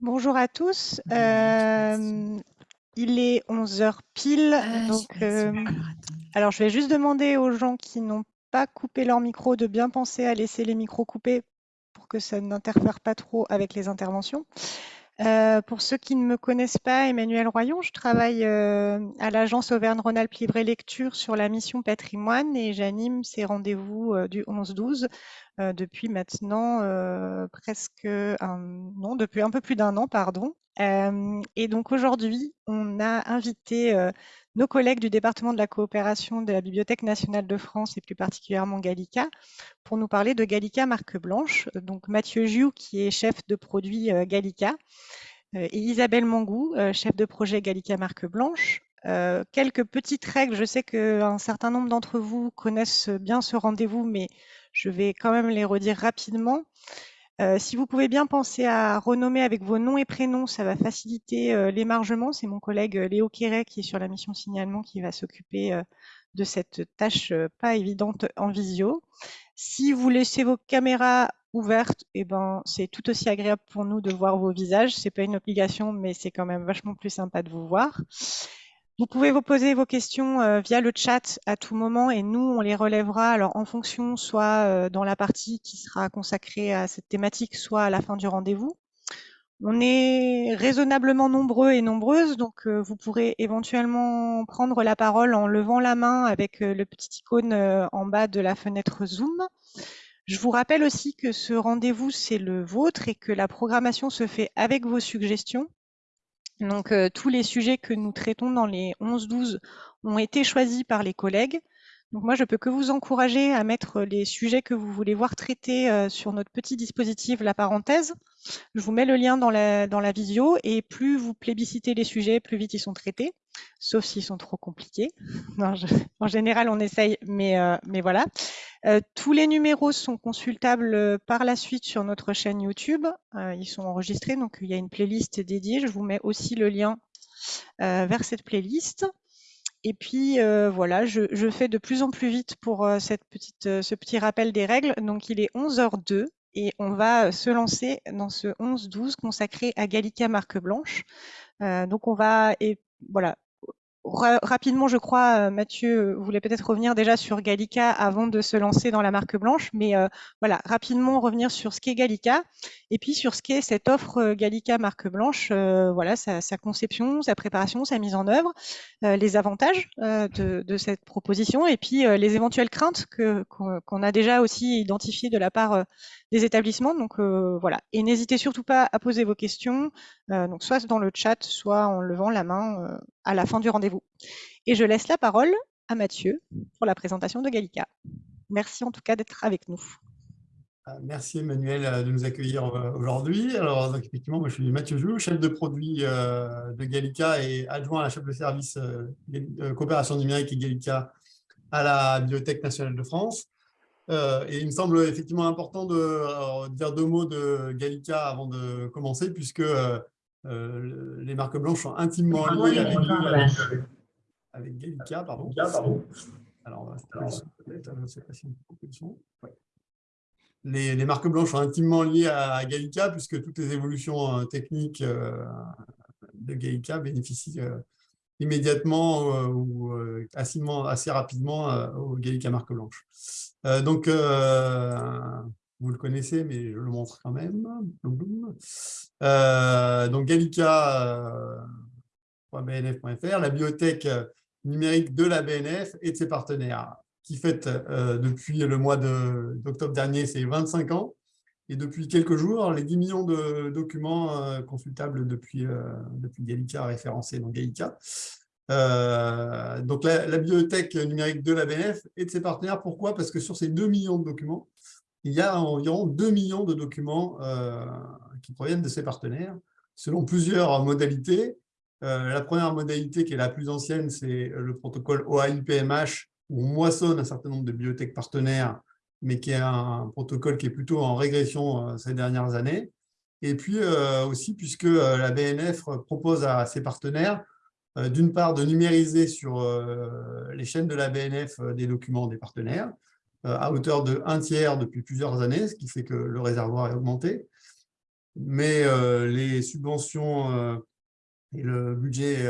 Bonjour à tous. Euh, il est 11 h pile. Ah, donc, euh, alors, je vais juste demander aux gens qui n'ont pas coupé leur micro de bien penser à laisser les micros coupés pour que ça n'interfère pas trop avec les interventions. Euh, pour ceux qui ne me connaissent pas, Emmanuel Royon, je travaille à l'agence Auvergne-Rhône-Alpes et Lecture sur la mission patrimoine et j'anime ces rendez-vous du 11-12 depuis maintenant presque un non, depuis un peu plus d'un an, pardon. et donc aujourd'hui, on a invité nos collègues du département de la coopération de la Bibliothèque nationale de France et plus particulièrement Gallica pour nous parler de Gallica marque blanche. Donc Mathieu Joux qui est chef de produit Gallica et Isabelle Mangou, chef de projet Gallica marque blanche. quelques petites règles, je sais qu'un certain nombre d'entre vous connaissent bien ce rendez-vous, mais je vais quand même les redire rapidement. Euh, si vous pouvez bien penser à renommer avec vos noms et prénoms, ça va faciliter euh, l'émargement. C'est mon collègue euh, Léo Quéret qui est sur la mission signalement qui va s'occuper de cette tâche pas évidente en visio. Si vous laissez vos caméras ouvertes, eh ben, c'est tout aussi agréable pour nous de voir vos visages. C'est pas une obligation, mais c'est quand même vachement plus sympa de vous voir. Vous pouvez vous poser vos questions euh, via le chat à tout moment et nous, on les relèvera alors en fonction, soit euh, dans la partie qui sera consacrée à cette thématique, soit à la fin du rendez-vous. On est raisonnablement nombreux et nombreuses, donc euh, vous pourrez éventuellement prendre la parole en levant la main avec le petit icône en bas de la fenêtre Zoom. Je vous rappelle aussi que ce rendez-vous, c'est le vôtre et que la programmation se fait avec vos suggestions. Donc, euh, tous les sujets que nous traitons dans les 11-12 ont été choisis par les collègues. Donc, moi, je peux que vous encourager à mettre les sujets que vous voulez voir traités euh, sur notre petit dispositif La Parenthèse. Je vous mets le lien dans la, dans la visio et plus vous plébiscitez les sujets, plus vite ils sont traités, sauf s'ils sont trop compliqués. en général, on essaye, mais, euh, mais voilà. Euh, tous les numéros sont consultables euh, par la suite sur notre chaîne YouTube. ils sont enregistrés, donc il y a une playlist dédiée. Je vous mets aussi le lien vers cette playlist. Et puis voilà, je, je, fais de plus en plus vite pour cette petite, ce petit rappel des règles. Donc il est 11h02 et on va se lancer dans ce 11-12 consacré à Gallica Marque Blanche. Euh, donc on va et voilà rapidement, je crois, euh, Mathieu voulait peut-être revenir déjà sur Gallica avant de se lancer dans la marque blanche, mais euh, voilà, rapidement revenir sur ce qu'est Gallica et puis sur ce qu'est cette offre euh, Gallica marque blanche, voilà, sa, conception, sa préparation, sa mise en œuvre, les avantages de, cette proposition et puis les éventuelles craintes qu'on a déjà aussi identifiées de la part des établissements. Donc voilà, et n'hésitez surtout pas à poser vos questions, donc soit dans le chat, soit en levant la main à la fin du rendez-vous. Et je laisse la parole à Mathieu pour la présentation de Gallica. Merci en tout cas d'être avec nous. Euh, merci Emmanuel euh, de nous accueillir euh, aujourd'hui. Alors effectivement, moi je suis Mathieu Jou, chef de produit de Gallica et adjoint à la chef de service coopération numérique et Gallica à la Bibliothèque nationale de France. Et il me semble effectivement important de dire deux mots de Gallica avant de commencer, puisque euh, les marques blanches sont intimement liées avec, euh, avec Gallica. Pardon. Alors, je sais pas si les, les, marques blanches sont intimement liées à Gallica puisque toutes les évolutions euh, techniques de Gallica bénéficient immédiatement ou assez, assez rapidement aux Gallica marque blanche. donc, vous le connaissez, mais je le montre quand même. Euh, donc gallica.bnf.fr, euh, la bibliothèque numérique de la BNF et de ses partenaires, qui fête euh, depuis le mois d'octobre dernier ses 25 ans, et depuis quelques jours, les 10 millions de documents consultables depuis, depuis Gallica référencés dans Gallica. donc la, bibliothèque numérique de la BNF et de ses partenaires, pourquoi? Parce que sur ces 2 millions de documents, il y a environ 2 millions de documents euh, qui proviennent de ces partenaires, selon plusieurs modalités. Euh, la première modalité, qui est la plus ancienne, c'est le protocole OAI-PMH, où on moissonne un certain nombre de bibliothèques partenaires, mais qui est un protocole qui est plutôt en régression euh, ces dernières années. Et puis aussi, puisque la BNF propose à ses partenaires, d'une part, de numériser sur les chaînes de la BNF des documents des partenaires, euh, à hauteur de un tiers depuis plusieurs années, ce qui fait que le réservoir est augmenté. mais les subventions et le budget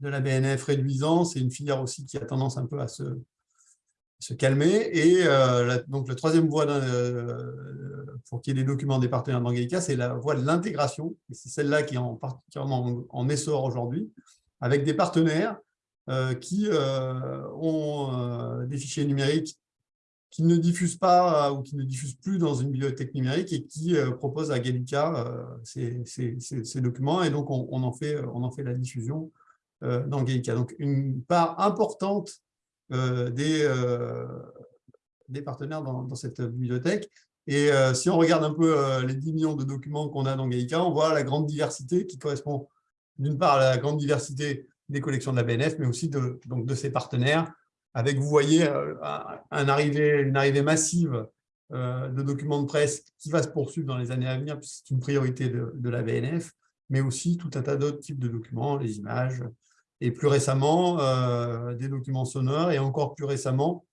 de la BNF réduisant, c'est une filière aussi qui a tendance un peu à se, se calmer. Et donc, la troisième voie pour qu'il y ait des documents des partenaires d'Angelica, c'est la voie de l'intégration. C'est celle-là qui est en, particulièrement en essor aujourd'hui, avec des partenaires qui ont des fichiers numériques qui ne diffusent pas ou qui ne diffusent plus dans une bibliothèque numérique et qui euh, proposent à Gallica euh, ces, documents. Et donc, on, en, fait, on en fait la diffusion euh, dans Gallica. Donc, une part importante des, des partenaires dans, cette bibliothèque. Et si on regarde un peu les 10 millions de documents qu'on a dans Gallica, on voit la grande diversité qui correspond d'une part à la grande diversité des collections de la BNF, mais aussi de, donc de ses partenaires, avec, vous voyez, euh, un arrivée, une arrivée massive euh, de documents de presse qui va se poursuivre dans les années à venir, puisque c'est une priorité de, la BNF, mais aussi tout un tas d'autres types de documents, les images, et plus récemment, euh, des documents sonores, et encore plus récemment,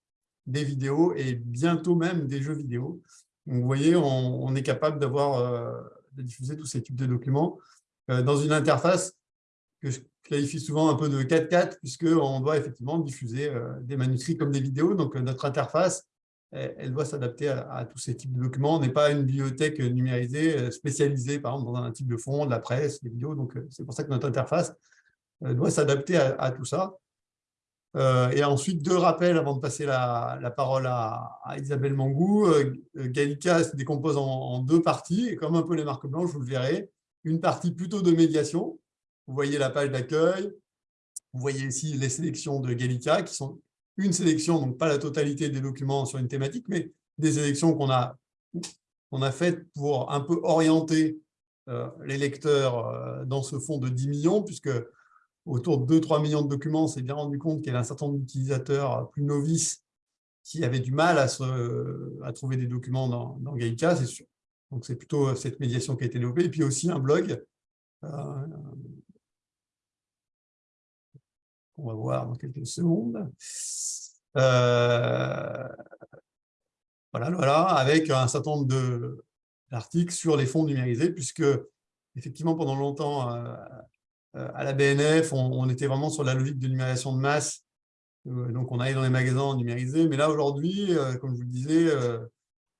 des vidéos, et bientôt même des jeux vidéo. Donc, vous voyez, on, est capable d'avoir de diffuser tous ces types de documents dans une interface que je qualifie souvent un peu de 4-4, puisqu'on doit effectivement diffuser euh, des manuscrits comme des vidéos. Donc, euh, notre interface, elle, doit s'adapter à, tous ces types de documents. On n'est pas une bibliothèque numérisée euh, spécialisée, par exemple, dans un type de fond, de la presse, des vidéos. Donc, c'est pour ça que notre interface doit s'adapter à, tout ça. et ensuite, deux rappels avant de passer la, parole à, Isabelle Mangou. Gallica se décompose en, deux parties, et comme un peu les marques blanches, vous le verrez. Une partie plutôt de médiation, vous voyez la page d'accueil. Vous voyez ici les sélections de Gallica, qui sont une sélection, donc pas la totalité des documents sur une thématique, mais des sélections qu'on a, on a faites pour un peu orienter euh, les lecteurs euh, dans ce fonds de 10 millions, puisque autour de 2-3 millions de documents, on s'est bien rendu compte qu'il y avait un certain nombre d'utilisateurs plus novices qui avaient du mal à, se, à trouver des documents dans, dans Gallica, c'est sûr. Donc, c'est plutôt cette médiation qui a été développée. Et puis aussi un blog, euh, on va voir dans quelques secondes. Euh, voilà, voilà, avec un certain nombre d'articles sur les fonds numérisés, puisque effectivement, pendant longtemps, euh, euh, à la BNF, on, était vraiment sur la logique de numérisation de masse. donc, on allait dans les magasins numérisés. Mais là, aujourd'hui, comme je vous le disais,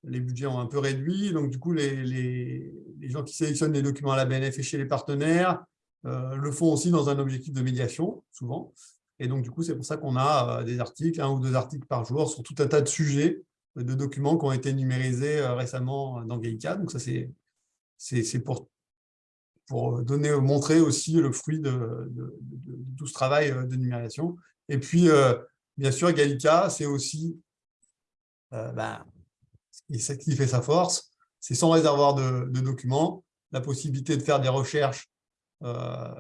les budgets ont un peu réduit. Donc, du coup, les, les, gens qui sélectionnent les documents à la BNF et chez les partenaires euh, le font aussi dans un objectif de médiation, souvent. Et donc, du coup, c'est pour ça qu'on a euh, des articles, un ou deux articles par jour, sur tout un tas de sujets, euh, de documents qui ont été numérisés récemment dans Gallica. Donc, ça, c'est pour, pour donner, montrer aussi le fruit de, tout ce travail de numérisation. Et puis, bien sûr, Gallica, c'est aussi ben, ce qui fait sa force, c'est sans réservoir de, documents, la possibilité de faire des recherches euh,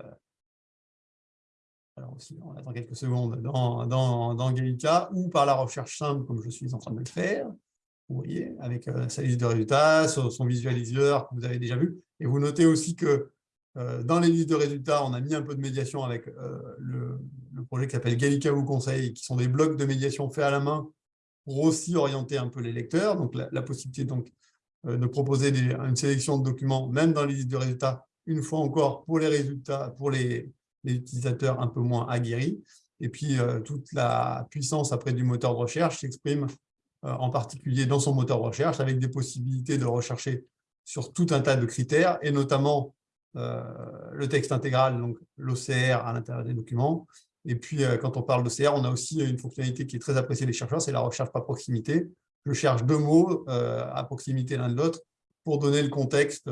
alors aussi, on attend quelques secondes, dans, dans, Gallica, ou par la recherche simple, comme je suis en train de le faire, vous voyez, avec euh, sa liste de résultats, son, visualiseur que vous avez déjà vu. Et vous notez aussi que euh, dans les listes de résultats, on a mis un peu de médiation avec le, projet qui s'appelle Gallica vous conseille, qui sont des blocs de médiation faits à la main pour aussi orienter un peu les lecteurs. Donc, la, possibilité donc, de proposer une sélection de documents, même dans les listes de résultats, une fois encore, pour les résultats, pour les, utilisateurs un peu moins aguerris. Et puis, euh, toute la puissance après du moteur de recherche s'exprime euh, en particulier dans son moteur de recherche, avec des possibilités de rechercher sur tout un tas de critères, et notamment euh, le texte intégral, donc l'OCR à l'intérieur des documents. Et puis, quand on parle d'OCR, on a aussi une fonctionnalité qui est très appréciée des chercheurs, c'est la recherche par proximité. Je cherche deux mots à proximité l'un de l'autre pour donner le contexte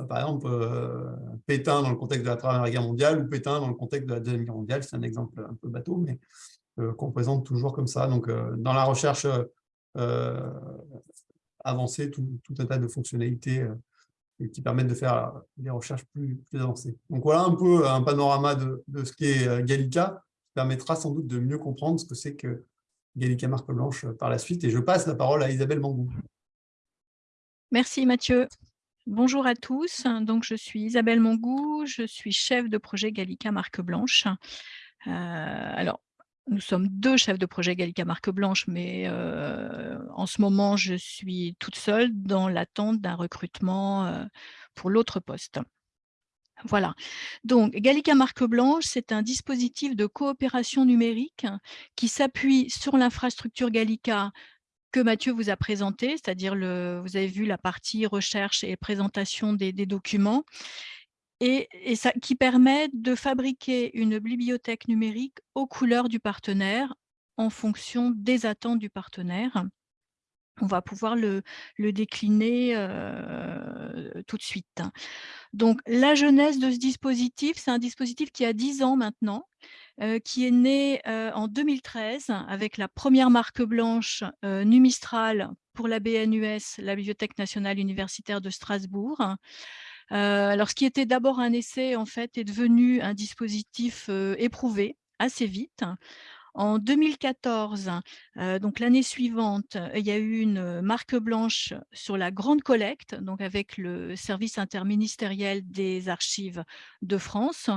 euh, par exemple, euh, Pétain dans le contexte de la Première Guerre mondiale ou Pétain dans le contexte de la Deuxième Guerre mondiale. C'est un exemple un peu bateau, mais euh, qu'on présente toujours comme ça. Donc, dans la recherche avancée, tout, un tas de fonctionnalités qui permettent de faire des recherches plus, avancées. Donc, voilà un peu un panorama de, ce qu'est Gallica, qui permettra sans doute de mieux comprendre ce que c'est que Gallica Marque Blanche par la suite. Et je passe la parole à Isabelle Mangou. Merci Mathieu. Bonjour à tous, donc je suis Isabelle Mongou, je suis chef de projet Gallica Marque Blanche. Euh, alors, nous sommes deux chefs de projet Gallica Marque Blanche, mais en ce moment, je suis toute seule dans l'attente d'un recrutement pour l'autre poste. Voilà, donc Gallica Marque Blanche, c'est un dispositif de coopération numérique qui s'appuie sur l'infrastructure Gallica que Mathieu vous a présenté, c'est-à-dire vous avez vu la partie recherche et présentation des, documents, et, ça, qui permet de fabriquer une bibliothèque numérique aux couleurs du partenaire en fonction des attentes du partenaire. On va pouvoir le, décliner euh, tout de suite. Donc, la jeunesse de ce dispositif, c'est un dispositif qui a 10 ans maintenant, euh, qui est né euh, en 2013 avec la première marque blanche Numistral pour la BNUS, la Bibliothèque nationale universitaire de Strasbourg. Alors, ce qui était d'abord un essai, en fait, est devenu un dispositif éprouvé assez vite. En 2014, euh, donc l'année suivante, il y a eu une marque blanche sur la grande collecte, donc avec le service interministériel des archives de France.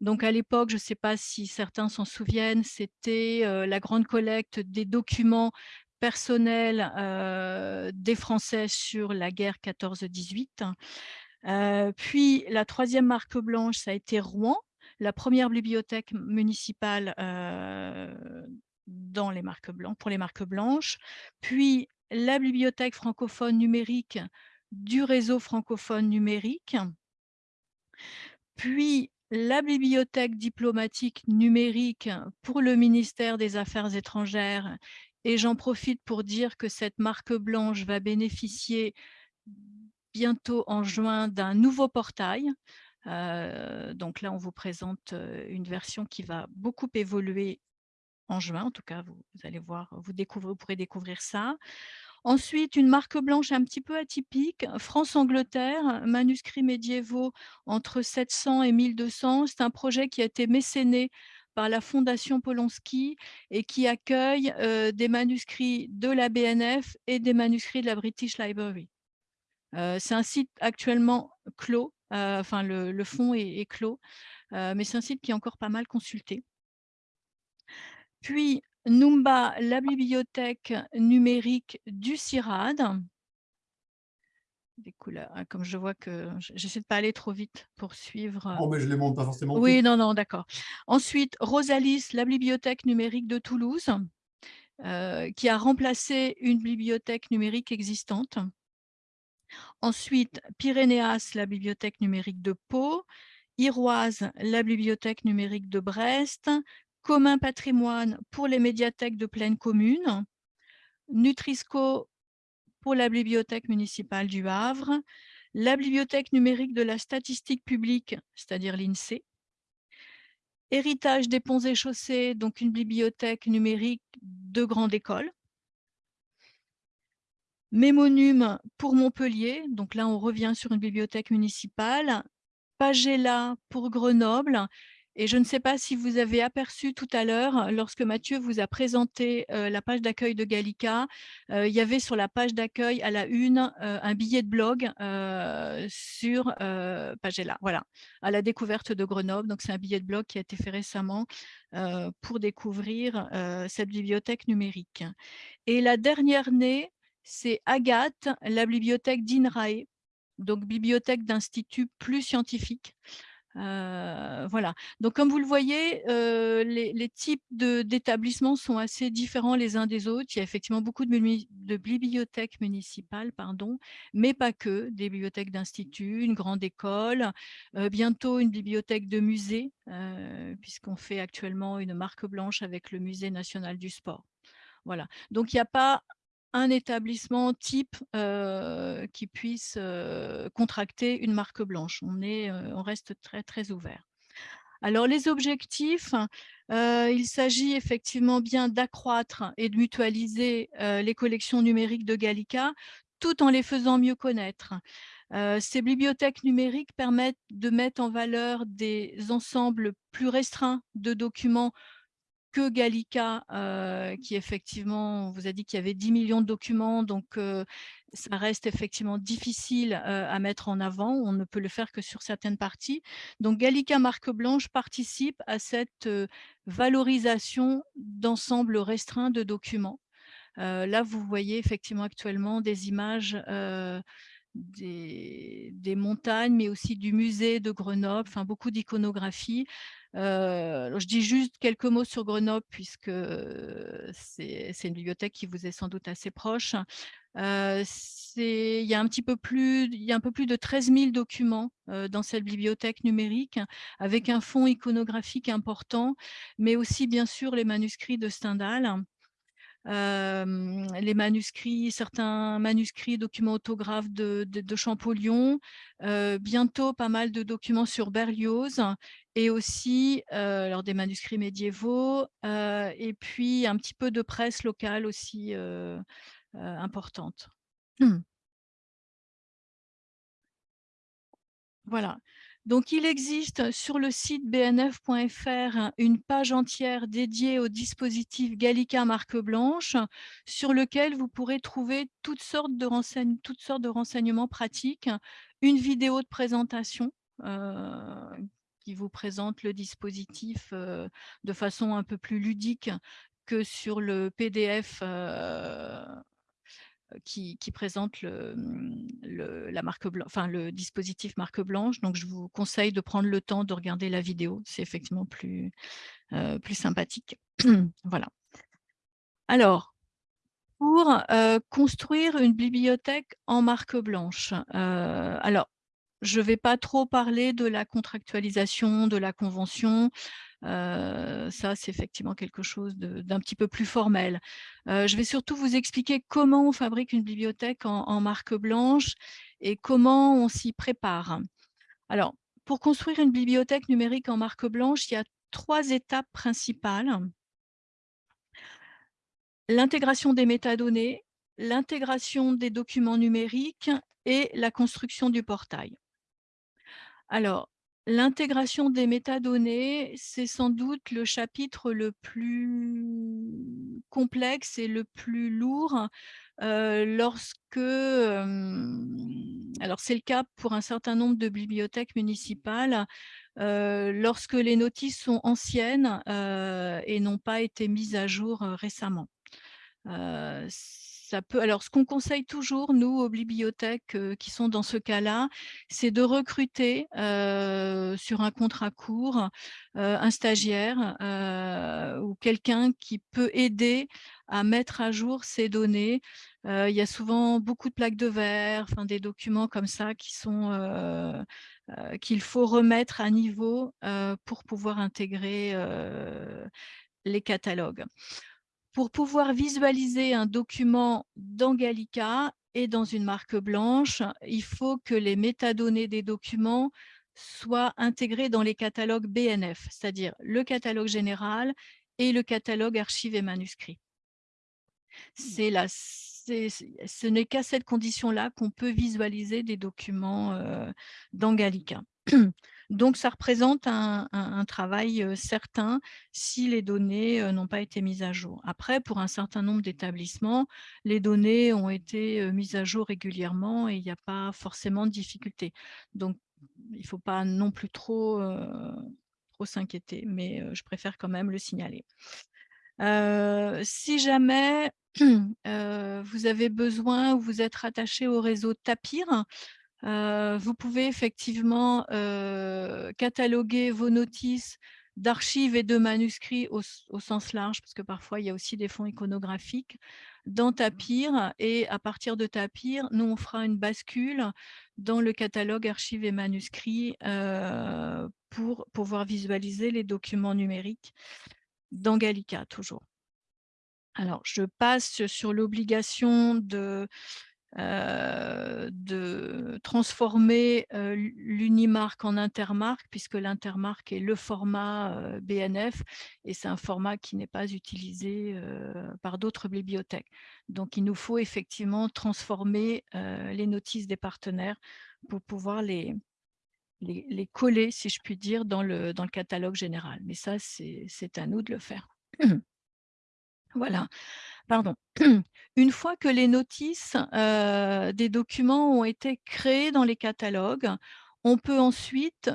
Donc à l'époque, je ne sais pas si certains s'en souviennent, c'était euh, la grande collecte des documents personnels euh, des Français sur la guerre 14-18. Puis la troisième marque blanche, ça a été Rouen, la première bibliothèque municipale dans pour les marques blanches, puis la bibliothèque francophone numérique du réseau francophone numérique, puis la bibliothèque diplomatique numérique pour le ministère des Affaires étrangères. Et j'en profite pour dire que cette marque blanche va bénéficier bientôt en juin d'un nouveau portail donc là, on vous présente une version qui va beaucoup évoluer en juin. En tout cas, vous, allez voir, vous, découvrez, vous pourrez découvrir ça. Ensuite, une marque blanche un petit peu atypique, France-Angleterre, manuscrits médiévaux entre 700 et 1200. C'est un projet qui a été mécéné par la Fondation Polonsky et qui accueille des manuscrits de la BNF et des manuscrits de la British Library. C'est un site actuellement clos, enfin le, fond est, clos, mais c'est un site qui est encore pas mal consulté. Puis Numba, la bibliothèque numérique du CIRAD. Des couleurs, hein, comme je vois que j'essaie de pas aller trop vite pour suivre. Oh, mais je les montre pas forcément. Oui, non, non, d'accord. Ensuite, Rosalis, la bibliothèque numérique de Toulouse, qui a remplacé une bibliothèque numérique existante. Ensuite, Pyrénéas, la bibliothèque numérique de Pau, Iroise, la bibliothèque numérique de Brest, Commun Patrimoine pour les médiathèques de pleine commune, Nutrisco pour la bibliothèque municipale du Havre, la bibliothèque numérique de la statistique publique, c'est-à-dire l'INSEE, Héritage des ponts et chaussées, donc une bibliothèque numérique de grande école, Mémonum pour Montpellier, donc là on revient sur une bibliothèque municipale, Pagella pour Grenoble, et je ne sais pas si vous avez aperçu tout à l'heure, lorsque Mathieu vous a présenté euh, la page d'accueil de Gallica, euh, il y avait sur la page d'accueil à la une euh, un billet de blog sur Pagella, voilà, à la découverte de Grenoble. Donc c'est un billet de blog qui a été fait récemment pour découvrir cette bibliothèque numérique. Et la dernière née, c'est Agathe, la bibliothèque d'INRAE, donc bibliothèque d'institut plus scientifique. Euh, voilà. Donc, comme vous le voyez, euh, les, types d'établissements sont assez différents les uns des autres. Il y a effectivement beaucoup de, bibliothèques municipales, pardon, mais pas que, des bibliothèques d'instituts, une grande école, euh, bientôt une bibliothèque de musée, puisqu'on fait actuellement une marque blanche avec le Musée national du sport. Voilà. Donc, il n'y a pas un établissement type qui puisse contracter une marque blanche. On, est, on reste très, très ouvert. Alors, les objectifs, il s'agit effectivement bien d'accroître et de mutualiser les collections numériques de Gallica, tout en les faisant mieux connaître. ces bibliothèques numériques permettent de mettre en valeur des ensembles plus restreints de documents que Gallica, euh, qui effectivement, vous a dit qu'il y avait 10 millions de documents, donc euh, ça reste effectivement difficile à mettre en avant. On ne peut le faire que sur certaines parties. Donc, Gallica Marque Blanche participe à cette valorisation d'ensemble restreint de documents. là, vous voyez effectivement actuellement des images des, montagnes, mais aussi du musée de Grenoble, enfin beaucoup d'iconographie. je dis juste quelques mots sur Grenoble, puisque c'est une bibliothèque qui vous est sans doute assez proche il, y a un petit peu plus, il y a un peu plus de 13 000 documents dans cette bibliothèque numérique, avec un fonds iconographique important, mais aussi bien sûr les manuscrits de Stendhal. Les manuscrits, certains manuscrits, documents autographes de, Champollion, bientôt pas mal de documents sur Berlioz et aussi alors des manuscrits médiévaux et puis un petit peu de presse locale aussi importante. Voilà. Donc, il existe sur le site bnf.fr une page entière dédiée au dispositif Gallica marque blanche sur lequel vous pourrez trouver toutes sortes de, renseignements pratiques, une vidéo de présentation qui vous présente le dispositif de façon un peu plus ludique que sur le PDF qui, présente mmh, le, la marque enfin, le dispositif marque blanche. Donc, je vous conseille de prendre le temps de regarder la vidéo. C'est effectivement plus, plus sympathique. voilà. Alors, pour construire une bibliothèque en marque blanche, alors, je ne vais pas trop parler de la contractualisation, de la convention ça, c'est effectivement quelque chose d'un petit peu plus formel. je vais surtout vous expliquer comment on fabrique une bibliothèque en, marque blanche et comment on s'y prépare. Alors, pour construire une bibliothèque numérique en marque blanche, il y a trois étapes principales. L'intégration des métadonnées, l'intégration des documents numériques et la construction du portail. Alors, L'intégration des métadonnées, c'est sans doute le chapitre le plus complexe et le plus lourd lorsque, alors c'est le cas pour un certain nombre de bibliothèques municipales, lorsque les notices sont anciennes et n'ont pas été mises à jour récemment alors, ce qu'on conseille toujours, nous, aux bibliothèques qui sont dans ce cas-là, c'est de recruter sur un contrat court un stagiaire ou quelqu'un qui peut aider à mettre à jour ces données. il y a souvent beaucoup de plaques de verre, enfin, des documents comme ça qui sont qu'il faut remettre à niveau pour pouvoir intégrer les catalogues. Pour pouvoir visualiser un document dans Gallica et dans une marque blanche, il faut que les métadonnées des documents soient intégrées dans les catalogues BNF, c'est-à-dire le catalogue général et le catalogue archives et manuscrits. Ce n'est qu'à cette condition-là qu'on peut visualiser des documents euh, dans Gallica. Donc, ça représente un, travail certain si les données n'ont pas été mises à jour. Après, pour un certain nombre d'établissements, les données ont été mises à jour régulièrement et il n'y a pas forcément de difficulté. Donc, il ne faut pas non plus trop, trop s'inquiéter, mais je préfère quand même le signaler. si jamais vous avez besoin ou vous êtes rattaché au réseau Tapir, vous pouvez effectivement cataloguer vos notices d'archives et de manuscrits au, sens large, parce que parfois il y a aussi des fonds iconographiques, dans Tapir. Et à partir de Tapir, nous, on fera une bascule dans le catalogue archives et manuscrits pour pouvoir visualiser les documents numériques dans Gallica, toujours. Alors, je passe sur l'obligation de euh, de transformer euh, l'unimarque en intermarque, puisque l'intermarque est le format euh, BNF et c'est un format qui n'est pas utilisé par d'autres bibliothèques. Donc, il nous faut effectivement transformer les notices des partenaires pour pouvoir les, les, les, coller, si je puis dire, dans le, dans le catalogue général. Mais ça, c'est à nous de le faire. voilà. Pardon, une fois que les notices des documents ont été créés dans les catalogues, on peut ensuite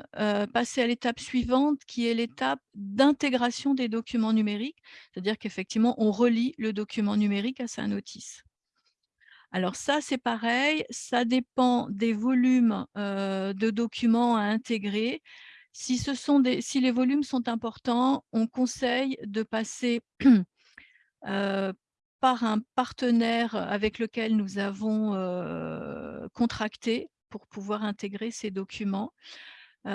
passer à l'étape suivante qui est l'étape d'intégration des documents numériques, c'est-à-dire qu'effectivement on relie le document numérique à sa notice. Alors ça, c'est pareil, ça dépend des volumes de documents à intégrer. Si les volumes sont importants, on conseille de passer euh, par un partenaire avec lequel nous avons contracté pour pouvoir intégrer ces documents. et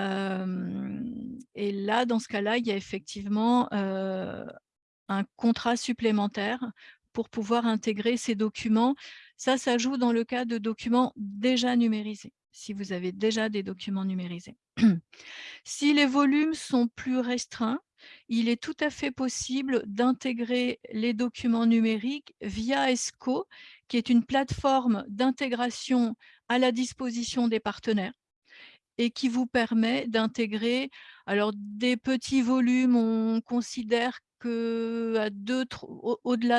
là, dans ce cas-là, il y a effectivement un contrat supplémentaire pour pouvoir intégrer ces documents. Ça, ça joue dans le cas de documents déjà numérisés, si vous avez déjà des documents numérisés. si les volumes sont plus restreints, il est tout à fait possible d'intégrer les documents numériques via ESCO, qui est une plateforme d'intégration à la disposition des partenaires et qui vous permet d'intégrer alors des petits volumes, on considère au-delà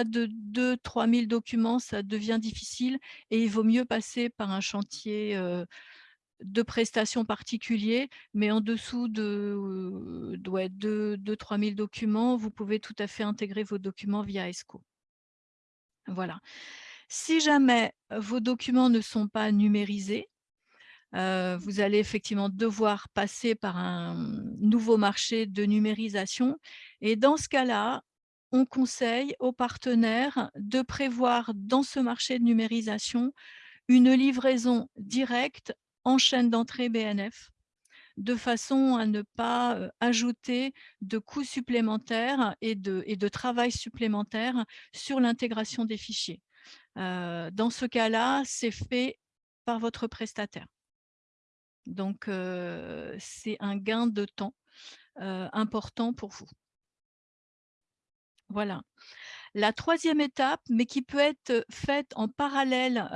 de 2-3 000 documents, ça devient difficile et il vaut mieux passer par un chantier de prestations particuliers, mais en dessous de, 2-3 000 documents, vous pouvez tout à fait intégrer vos documents via ESCO. Voilà. Si jamais vos documents ne sont pas numérisés, vous allez effectivement devoir passer par un nouveau marché de numérisation. Et dans ce cas-là, on conseille aux partenaires de prévoir dans ce marché de numérisation une livraison directe en chaîne d'entrée BNF de façon à ne pas ajouter de coûts supplémentaires et de, travail supplémentaire sur l'intégration des fichiers. dans ce cas-là, c'est fait par votre prestataire. Donc, c'est un gain de temps important pour vous. Voilà. La troisième étape, mais qui peut être faite en parallèle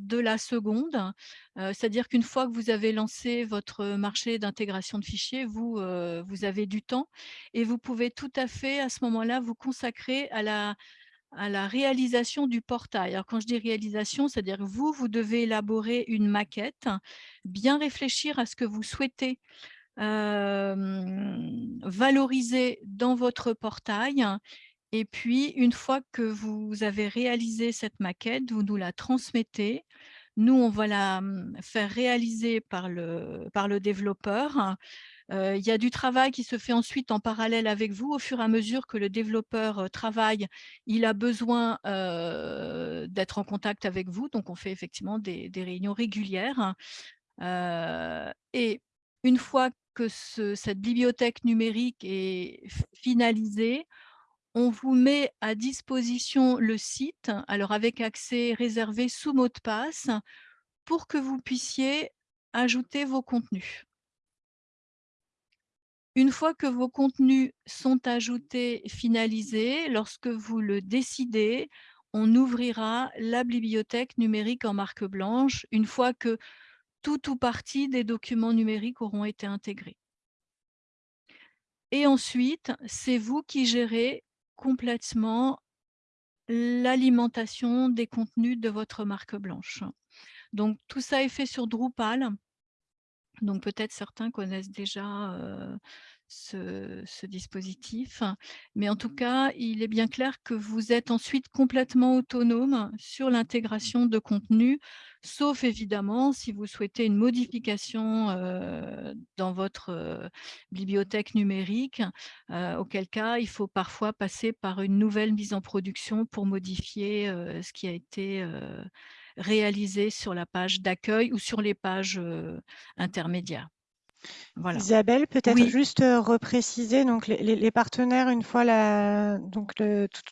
de la seconde, c'est-à-dire qu'une fois que vous avez lancé votre marché d'intégration de fichiers, vous, avez du temps et vous pouvez tout à fait à ce moment-là vous consacrer à la, à la réalisation du portail. Alors, quand je dis réalisation, c'est-à-dire que vous, vous devez élaborer une maquette, bien réfléchir à ce que vous souhaitez valoriser dans votre portail. Et puis, une fois que vous avez réalisé cette maquette, vous nous la transmettez. Nous, on va la faire réaliser par le, par le développeur il y a du travail qui se fait ensuite en parallèle avec vous. Au fur et à mesure que le développeur travaille, il a besoin d'être en contact avec vous. Donc, on fait effectivement des, réunions régulières. et une fois que cette bibliothèque numérique est finalisée, on vous met à disposition le site, alors avec accès réservé sous mot de passe, pour que vous puissiez ajouter vos contenus. Une fois que vos contenus sont ajoutés, finalisés, lorsque vous le décidez, on ouvrira la bibliothèque numérique en marque blanche une fois que tout ou partie des documents numériques auront été intégrés. Et ensuite, c'est vous qui gérez complètement l'alimentation des contenus de votre marque blanche. Donc, tout ça est fait sur Drupal. Donc peut-être certains connaissent déjà ce, dispositif, mais en tout mmh. cas, il est bien clair que vous êtes ensuite complètement autonome sur l'intégration de contenu, sauf évidemment si vous souhaitez une modification dans votre bibliothèque numérique, auquel cas il faut parfois passer par une nouvelle mise en production pour modifier ce qui a été réalisé sur la page d'accueil ou sur les pages intermédiaires. Voilà. Isabelle, peut-être juste repréciser, donc les, partenaires, une fois la, donc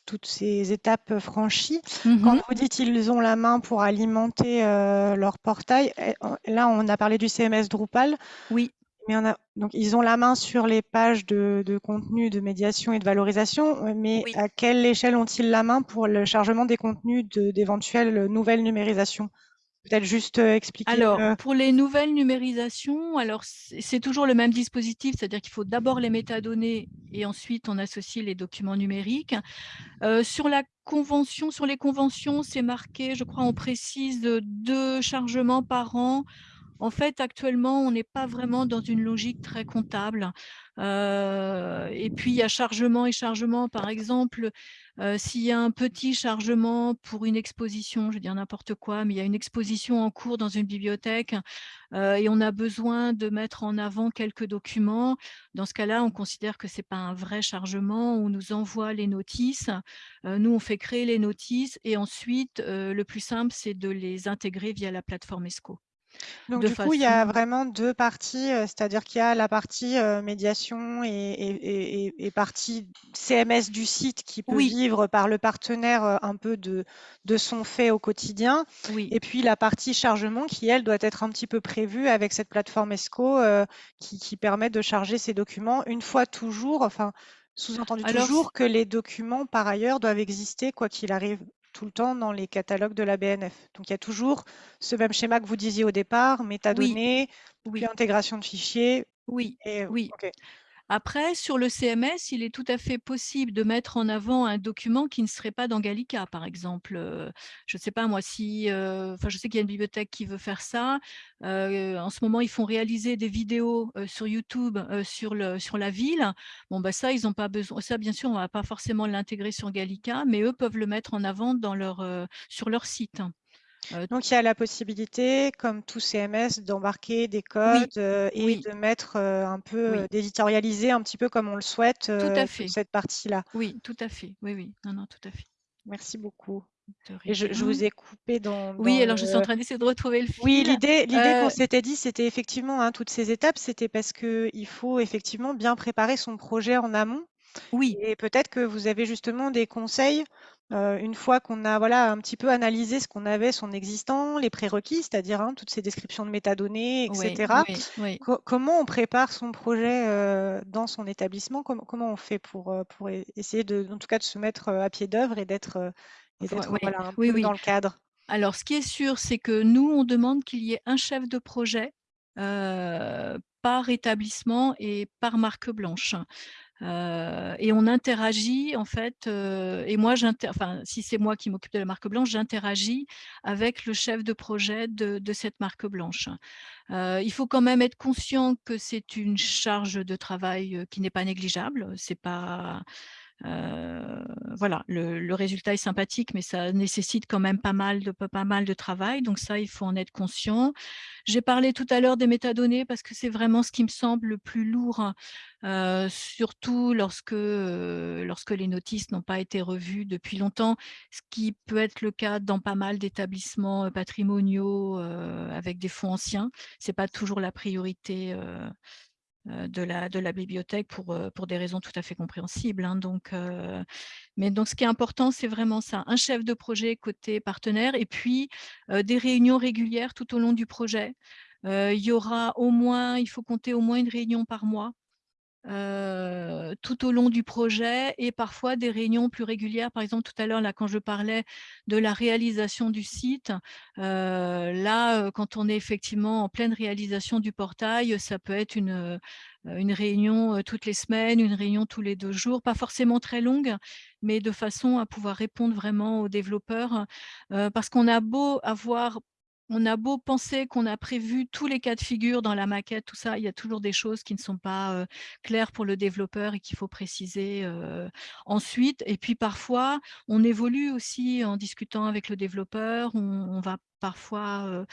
toutes ces étapes franchies, mmh quand vous dites qu'ils ont la main pour alimenter leur portail, eh, là on a parlé du CMS Drupal. Oui. Mais on a, donc ils ont la main sur les pages de, contenu, de médiation et de valorisation, mais à quelle échelle ont-ils la main pour le chargement des contenus d'éventuelles nouvelles numérisations? Peut-être juste expliquer. Alors, pour les nouvelles numérisations, alors c'est toujours le même dispositif, c'est-à-dire qu'il faut d'abord les métadonnées et ensuite on associe les documents numériques. sur la convention, sur les conventions, c'est marqué, je crois, on précise deux chargements par an. En fait, actuellement, on n'est pas vraiment dans une logique très comptable. et puis, il y a chargement et chargement. Par exemple, s'il y a un petit chargement pour une exposition, je vais dire n'importe quoi, mais il y a une exposition en cours dans une bibliothèque et on a besoin de mettre en avant quelques documents. Dans ce cas-là, on considère que ce n'est pas un vrai chargement. On nous envoie les notices. nous, on fait créer les notices et ensuite, le plus simple, c'est de les intégrer via la plateforme ESCO. Donc du coup, il y a vraiment deux parties, c'est-à-dire qu'il y a la partie médiation et, partie CMS du site qui peut vivre par le partenaire un peu de, de son fait au quotidien. Et puis la partie chargement qui, elle, doit être un petit peu prévue avec cette plateforme ESCO qui, qui, permet de charger ces documents une fois toujours, enfin sous-entendu toujours que les documents par ailleurs doivent exister quoi qu'il arrive tout le temps dans les catalogues de la BNF. Donc il y a toujours ce même schéma que vous disiez au départ, métadonnées, oui. puis intégration de fichiers. Oui, oui. Après, sur le CMS, il est tout à fait possible de mettre en avant un document qui ne serait pas dans Gallica, par exemple. je ne sais pas moi si, je sais qu'il y a une bibliothèque qui veut faire ça. en ce moment, ils font réaliser des vidéos sur YouTube sur, la ville. Bon, bah ça, ils n'ont pas besoin. Ça, bien sûr, on ne va pas forcément l'intégrer sur Gallica, mais eux peuvent le mettre en avant sur leur site. Donc, il y a la possibilité, comme tout CMS, d'embarquer des codes et de mettre un peu, d'éditorialiser un petit peu comme on le souhaite tout à fait. cette partie-là. Oui, tout à fait. Oui, oui. Non, non, tout à fait. Merci beaucoup. Et je, vous ai coupé dans. Oui, alors je suis en train d'essayer de retrouver le fil. Oui, l'idée, l'idée qu'on s'était dit, c'était effectivement hein, toutes ces étapes, c'était parce qu'il faut effectivement bien préparer son projet en amont. Oui. Et peut-être que vous avez justement des conseils une fois qu'on a voilà, un petit peu analysé ce qu'on avait, son existant, les prérequis, c'est-à-dire hein, toutes ces descriptions de métadonnées, etc. comment on prépare son projet dans son établissement? Comment, on fait pour, pour essayer de, en tout cas de se mettre à pied d'œuvre et d'être voilà, un peu dans le cadre? Alors, ce qui est sûr, c'est que nous, on demande qu'il y ait un chef de projet par établissement et par marque blanche et on interagit en fait, et moi, enfin, si c'est moi qui m'occupe de la marque blanche, j'interagis avec le chef de projet de, de cette marque blanche. il faut quand même être conscient que c'est une charge de travail qui n'est pas négligeable. C'est pas voilà, le, résultat est sympathique, mais ça nécessite quand même pas mal, de, travail. Donc ça, il faut en être conscient. J'ai parlé tout à l'heure des métadonnées parce que c'est vraiment ce qui me semble le plus lourd, surtout lorsque, lorsque les notices n'ont pas été revues depuis longtemps, ce qui peut être le cas dans pas mal d'établissements patrimoniaux avec des fonds anciens. Ce n'est pas toujours la priorité de la, de la bibliothèque pour, pour des raisons tout à fait compréhensibles. Hein. donc, mais donc, ce qui est important, c'est vraiment ça, un chef de projet côté partenaire et puis des réunions régulières tout au long du projet. il y aura au moins, il faut compter au moins une réunion par mois tout au long du projet et parfois des réunions plus régulières. Par exemple, tout à l'heure, là, quand je parlais de la réalisation du site, là, quand on est effectivement en pleine réalisation du portail, ça peut être une, une réunion toutes les semaines, une réunion tous les deux jours, pas forcément très longue, mais de façon à pouvoir répondre vraiment aux développeurs. parce qu'on a beau avoir on a beau penser qu'on a prévu tous les cas de figure dans la maquette, tout ça, il y a toujours des choses qui ne sont pas claires pour le développeur et qu'il faut préciser ensuite. Et puis parfois, on évolue aussi en discutant avec le développeur. On, va parfois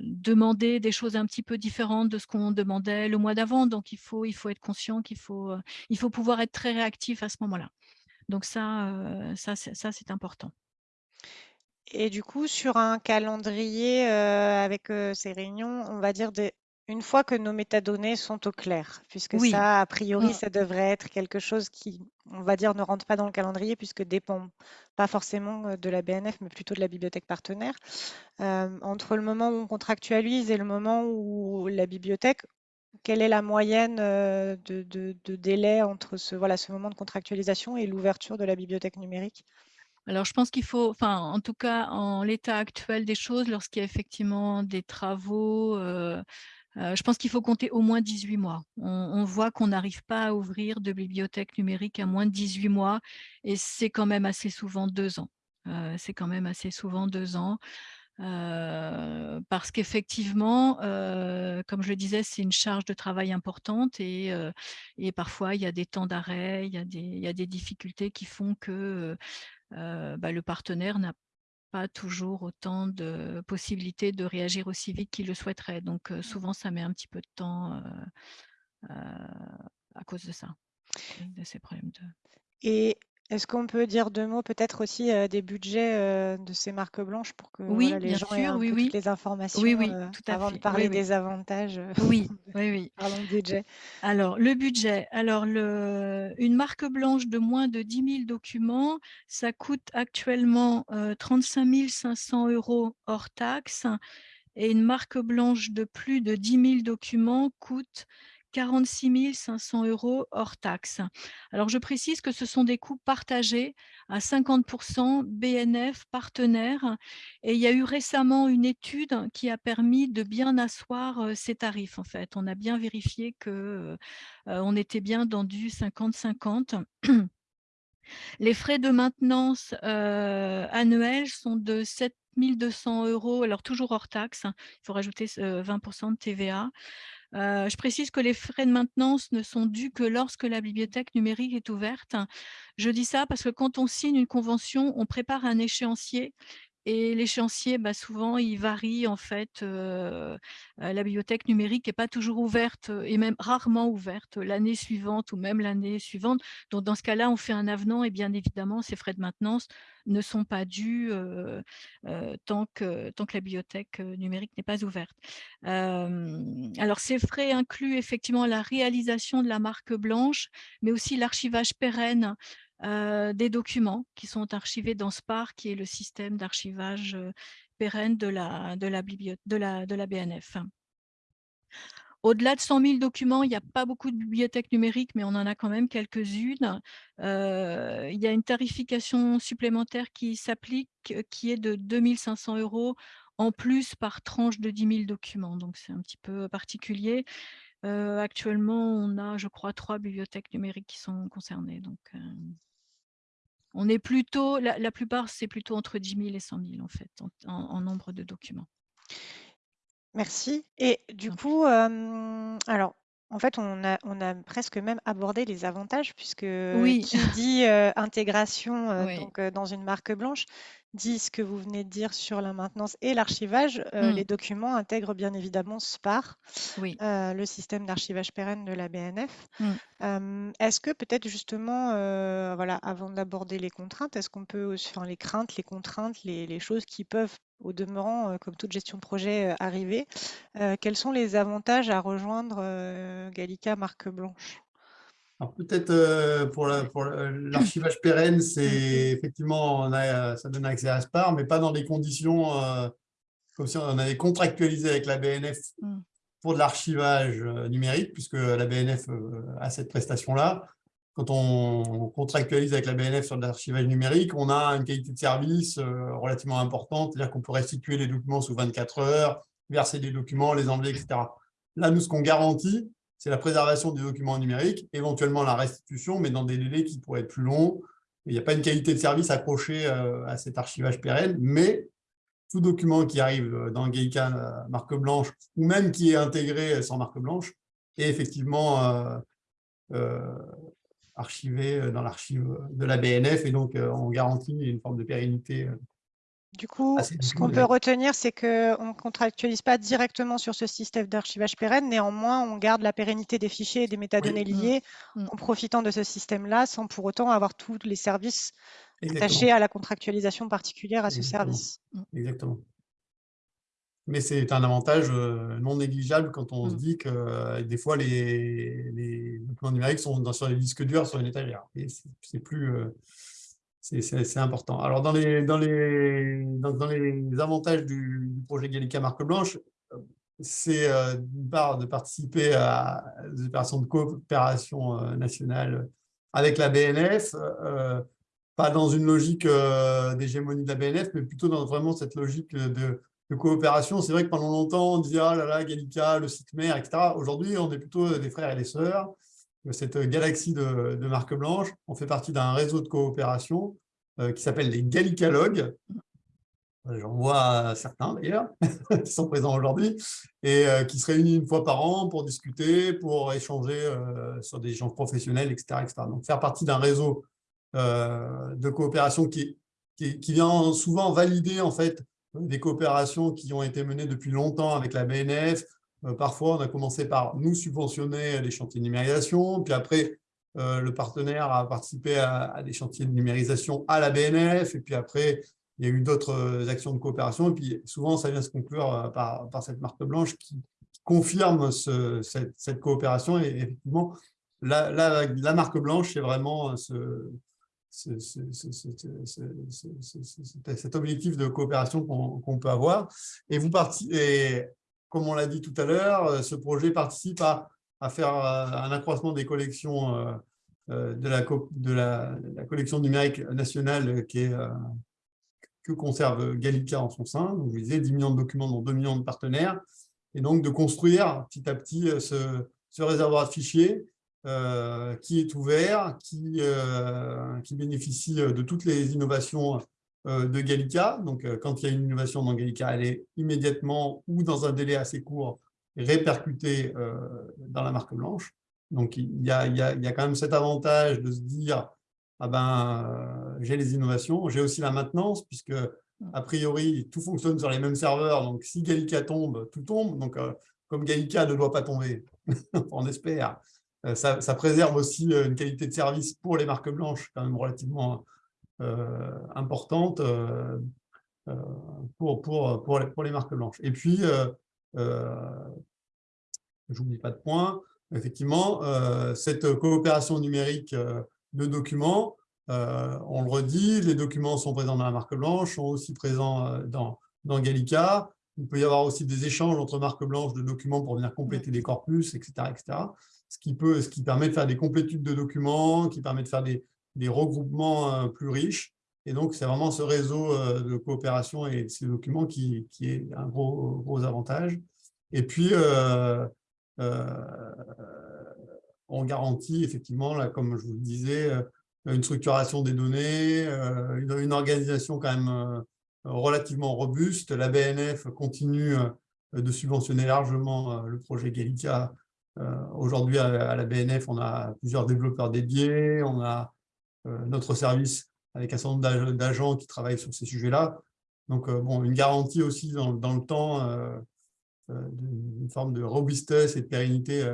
demander des choses un petit peu différentes de ce qu'on demandait le mois d'avant. Donc, il faut, être conscient qu'il faut, il faut pouvoir être très réactif à ce moment-là. Donc ça, ça c'est important. Et du coup, sur un calendrier avec ces réunions, on va dire une fois que nos métadonnées sont au clair, puisque ça, a priori, mmh. ça devrait être quelque chose qui, on va dire, ne rentre pas dans le calendrier, puisque dépend pas forcément de la BNF, mais plutôt de la bibliothèque partenaire. entre le moment où on contractualise et le moment où la bibliothèque, quelle est la moyenne de, délai entre ce, voilà, ce moment de contractualisation et l'ouverture de la bibliothèque numérique? Alors je pense qu'il faut enfin, en tout cas, en l'état actuel des choses, lorsqu'il y a effectivement des travaux, heu heu, je pense qu'il faut compter au moins 18 mois. On voit qu'on n'arrive pas à ouvrir de bibliothèque numérique à moins de 18 mois et c'est quand même assez souvent 2 ans. Heu, c'est quand même assez souvent 2 ans, parce qu'effectivement, comme je le disais, c'est une charge de travail importante et et parfois il y a des temps d'arrêt, il y a des il y a des difficultés qui font que, bah, le partenaire n'a pas toujours autant de possibilités de réagir aussi vite qu'il le souhaiterait. Donc heu, Mmh. souvent ça met un petit peu de temps, heu, à cause de ça, de ces problèmes de Et est-ce qu'on peut dire 2 mots peut-être aussi, heu, des budgets, heu, de ces marques blanches pour que, voilà, Oui, les bien gens aient sûr, un oui, peu toutes oui. les Oui, informations, oui, heu, tout à avant de fait. Oui, parler oui. des avantages, Oui, oui, oui. parlons budget. Alors le budget, alors le une marque blanche de moins de 10 000 documents, ça coûte actuellement, heu, 35 500 € hors taxes et une marque blanche de plus de 10 000 documents coûte 46 500 € hors taxes. Alors je précise que ce sont des coûts partagés à 50% BNF partenaires et il y a eu récemment une étude qui a permis de bien asseoir, ces tarifs en fait. On a bien vérifié que, heu, on était bien dans du 50-50. Les frais de maintenance, annuels sont de 7 200 €, alors toujours hors taxes, hein, il faut rajouter ce 20 de TVA. Heu, je précise que les frais de maintenance ne sont dus que lorsque la bibliothèque numérique est ouverte. Je dis ça parce que quand on signe une convention, on prépare un échéancier et l'échéancier, bah, souvent, il varie en fait, la bibliothèque numérique est pas toujours ouverte, et même rarement ouverte l'année suivante ou même l'année suivante. Donc dans ce cas-là, on fait un avenant et bien évidemment, ces frais de maintenance ne sont pas dus, tant que la bibliothèque, numérique n'est pas ouverte. Alors ces frais incluent effectivement la réalisation de la marque blanche, mais aussi l'archivage pérenne, heu, des documents qui sont archivés dans SPAR, qui est le système d'archivage, heu, pérenne de la BNF. Au-delà de 100 000 documents, il y a pas beaucoup de bibliothèques numériques, mais on en a quand même quelques-unes. Heu, il y a une tarification supplémentaire qui s'applique, qui est de 2 500 € en plus par tranche de 10 000 documents, donc c'est un petit peu particulier. Actuellement, on a, je crois, 3 bibliothèques numériques qui sont concernées, donc on est plutôt la la plupart, c'est plutôt entre 10 000 et 100 000 en fait, en en en nombre de documents. Merci et du coup, hem, alors, en fait, on a on a presque même abordé les avantages puisque Oui, qui dit, heu, intégration, oui. donc heu, dans une marque blanche, dit ce que vous venez de dire sur la maintenance et l'archivage. Mmh. les documents intègrent bien évidemment SPAR, Oui. le système d'archivage pérenne de la BNF. Mmh. Est-ce que peut-être justement, voilà, avant d'aborder les contraintes, est-ce qu'on peut aussi enfin les craintes, les contraintes, les les choses qui peuvent au demeurant, heu, comme toute gestion de projet, heu, arriver, heu, quels sont les avantages à rejoindre, Gallica marque blanche? Alors peut-être euh, pour la- pour le- l'archivage pérenne, c'est effectivement, on a, ça donne accès à SPAR, mais pas dans des conditions euh, comme si on avait contractualisé avec la BNF Mmh. pour de l'archivage euh, numérique, puisque la BNF euh, a cette prestation-là. Quand on contractualise avec la BNF sur de l'archivage numérique, on a une qualité de service euh, relativement importante, c'est-à-dire qu'on peut restituer les documents sous 24 heures, verser des documents, les enlever, etc. Là, nous, ce qu'on garantit, c'est la préservation des documents numériques, éventuellement la restitution, mais dans des délais qui pourraient être plus longs. Il n'y a pas une qualité de service accrochée euh, à cet archivage pérenne, mais tout document qui arrive dans Gallica marque blanche, ou même qui est intégré sans marque blanche, est effectivement euh, euh, archivé dans l'archive de la BNF, et donc euh, on garantit une forme de pérennité euh, Du coup, ce qu'on peut retenir, c'est qu'on ne contractualise pas directement sur ce système d'archivage pérenne. Néanmoins, on garde la pérennité des fichiers et des métadonnées Oui, liées Mmh. en profitant de ce système-là, sans pour autant avoir tous les services attachés à la contractualisation particulière à ce Exactement. service. Mmh. exactement. Mais c'est un avantage euh, non négligeable quand on se Mmh. dit que euh, des fois, les, les documents numériques sont dans, sur les disques durs, sur une étagère. Et c'est plus... euh, c'est important. Alors, dans les, dans les, dans, dans les avantages du, du projet Gallica Marque Blanche, c'est euh, d'une part de participer à des opérations de coopération euh, nationale avec la BNF, euh, pas dans une logique d'hégémonie de la BNF, mais plutôt dans vraiment cette logique de, coopération. C'est vrai que pendant longtemps, on disait « Ah là là, Gallica, le site mère, etc. » Aujourd'hui, on est plutôt des frères et des sœurs. Cette galaxie de, de marques blanches, on fait partie d'un réseau de coopération qui s'appelle les Gallicalogues, J'en vois certains d'ailleurs, qui sont présents aujourd'hui, et euh, qui se réunissent une fois par an pour discuter, pour échanger euh, sur des échanges professionnels, etc., Donc faire partie d'un réseau euh, de coopération qui, qui, vient souvent valider en fait des coopérations qui ont été menées depuis longtemps avec la BNF. parfois, on a commencé par nous subventionner des chantiers de numérisation, puis après, le partenaire a participé à, des chantiers de numérisation à la BNF, et puis après, il y a eu d'autres euh, actions de coopération, et puis souvent, ça vient se conclure euh, par, cette marque blanche qui, confirme cette, coopération. Et effectivement, la, marque blanche, c'est vraiment ce, cet objectif de coopération qu'on peut avoir. Et, vous comme on l'a dit tout à l'heure, euh, ce projet participe à, faire un accroissement des collections de la, collection numérique nationale que conserve Gallica en son sein. Donc, je vous disais, 10 millions de documents dont 2 millions de partenaires. Et donc, de construire petit à petit euh, ce, réservoir de fichiers euh, qui est ouvert, qui, euh, bénéficie de toutes les innovations de Gallica. Donc, quand il y a une innovation dans Gallica, elle est immédiatement ou dans un délai assez court répercutée dans la marque blanche. Donc, il y, a, il, y a, quand même cet avantage de se dire ah ben, euh, j'ai les innovations, j'ai aussi la maintenance, puisque a priori, tout fonctionne sur les mêmes serveurs, donc si Gallica tombe, tout tombe, donc euh, comme Gallica ne doit pas tomber, on espère, euh, ça, préserve aussi une qualité de service pour les marques blanches, quand même relativement importante pour, pour, pour, les, pour, les, marques blanches. Et puis, j'oublie pas de point, effectivement, cette coopération numérique de documents. Euh, on le redit, les documents sont présents dans la marque blanche, sont aussi présents euh, dans, dans Gallica. Il peut y avoir aussi des échanges entre marques blanches de documents pour venir compléter des corpus, etc. etc. Ce, qui permet de faire des complétudes de documents, qui permet de faire des, regroupements euh, plus riches. Et donc, c'est vraiment ce réseau de coopération et ces documents qui, est un gros, gros avantage. Et puis, euh, on garantit effectivement, là, comme je vous le disais, euh, une structuration des données, euh, une, organisation quand même euh, relativement robuste. La BNF continue de subventionner largement le projet Gallica. Aujourd'hui, à la BNF, on a plusieurs développeurs dédiés, on a notre service avec un certain nombre d'agents qui travaillent sur ces sujets-là. Donc, bon, une garantie aussi dans, le temps d'une forme de robustesse et de pérennité,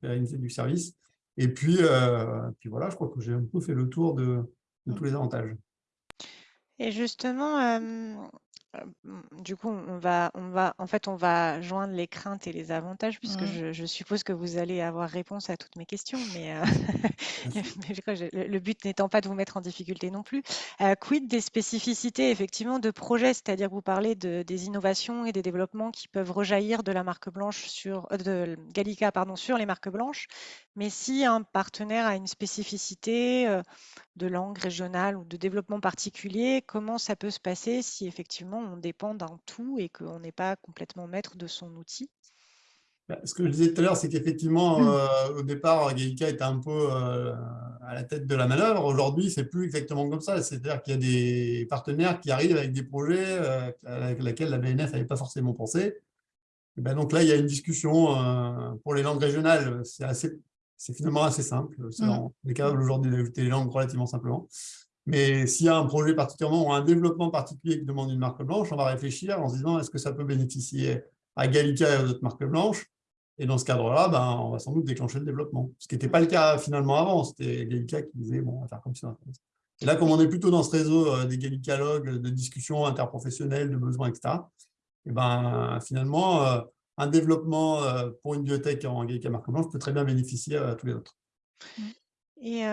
pérennité du service. Et puis, euh, puis voilà, je crois que j'ai un peu fait le tour de, de tous les avantages. Et justement, du coup, on va, on va, en fait, on va joindre les craintes et les avantages, puisque mmh. je, suppose que vous allez avoir réponse à toutes mes questions, mais, euh, le, but n'étant pas de vous mettre en difficulté non plus. Euh, quid des spécificités, effectivement, de projets, c'est-à-dire que vous parlez de, des innovations et des développements qui peuvent rejaillir de la marque blanche sur, euh, de Gallica, pardon, sur les marques blanches, mais si un partenaire a une spécificité de langue régionale ou de développement particulier, comment ça peut se passer si effectivement on dépend d'un tout et qu'on n'est pas complètement maître de son outil bah, ce que je disais tout à l'heure, c'est qu'effectivement, mmh. euh, au départ, Gallica était un peu euh, à la tête de la manœuvre. Aujourd'hui, c'est plus exactement comme ça. C'est-à-dire qu'il y a des partenaires qui arrivent avec des projets euh, avec lesquels la BNF n'avait pas forcément pensé. Ben donc là, il y a une discussion pour les langues régionales. C'est finalement assez simple. Mmh. On est capable aujourd'hui d'ajouter les langues relativement simplement. Mais s'il y a un projet particulièrement ou un développement particulier qui demande une marque blanche, on va réfléchir en se disant est-ce que ça peut bénéficier à Gallica et aux autres marques blanches? Et dans ce cadre-là, ben, on va sans doute déclencher le développement. Ce qui n'était pas le cas finalement avant. C'était Gallica qui disait bon, on va faire comme ça. Et là, comme on est plutôt dans ce réseau euh, des Gallicalogues, de discussions interprofessionnelles, de besoins, etc., et ben, finalement, euh, un développement euh, pour une bibliothèque en Gallica marque blanche peut très bien bénéficier à tous les autres. Et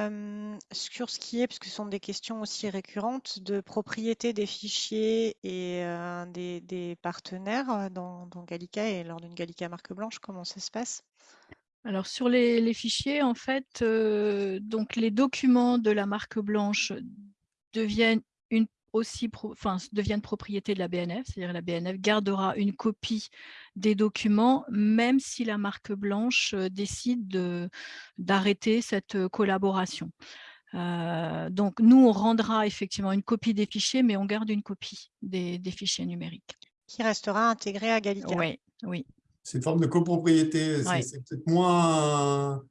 sur ce qui est, parce que ce sont des questions aussi récurrentes, de propriété des fichiers et des, partenaires dans, Gallica et lors d'une Gallica marque blanche, comment ça se passe? Alors sur les, fichiers, en fait, donc les documents de la marque blanche deviennent aussi enfin, deviennent propriété de la BNF, c'est-à-dire la BNF gardera une copie des documents, même si la marque blanche décide d'arrêter cette collaboration. donc, nous, on rendra effectivement une copie des fichiers, mais on garde une copie des, fichiers numériques. Qui restera intégrée à Gallica. Oui, oui. C'est une forme de copropriété. C'est peut-être moins...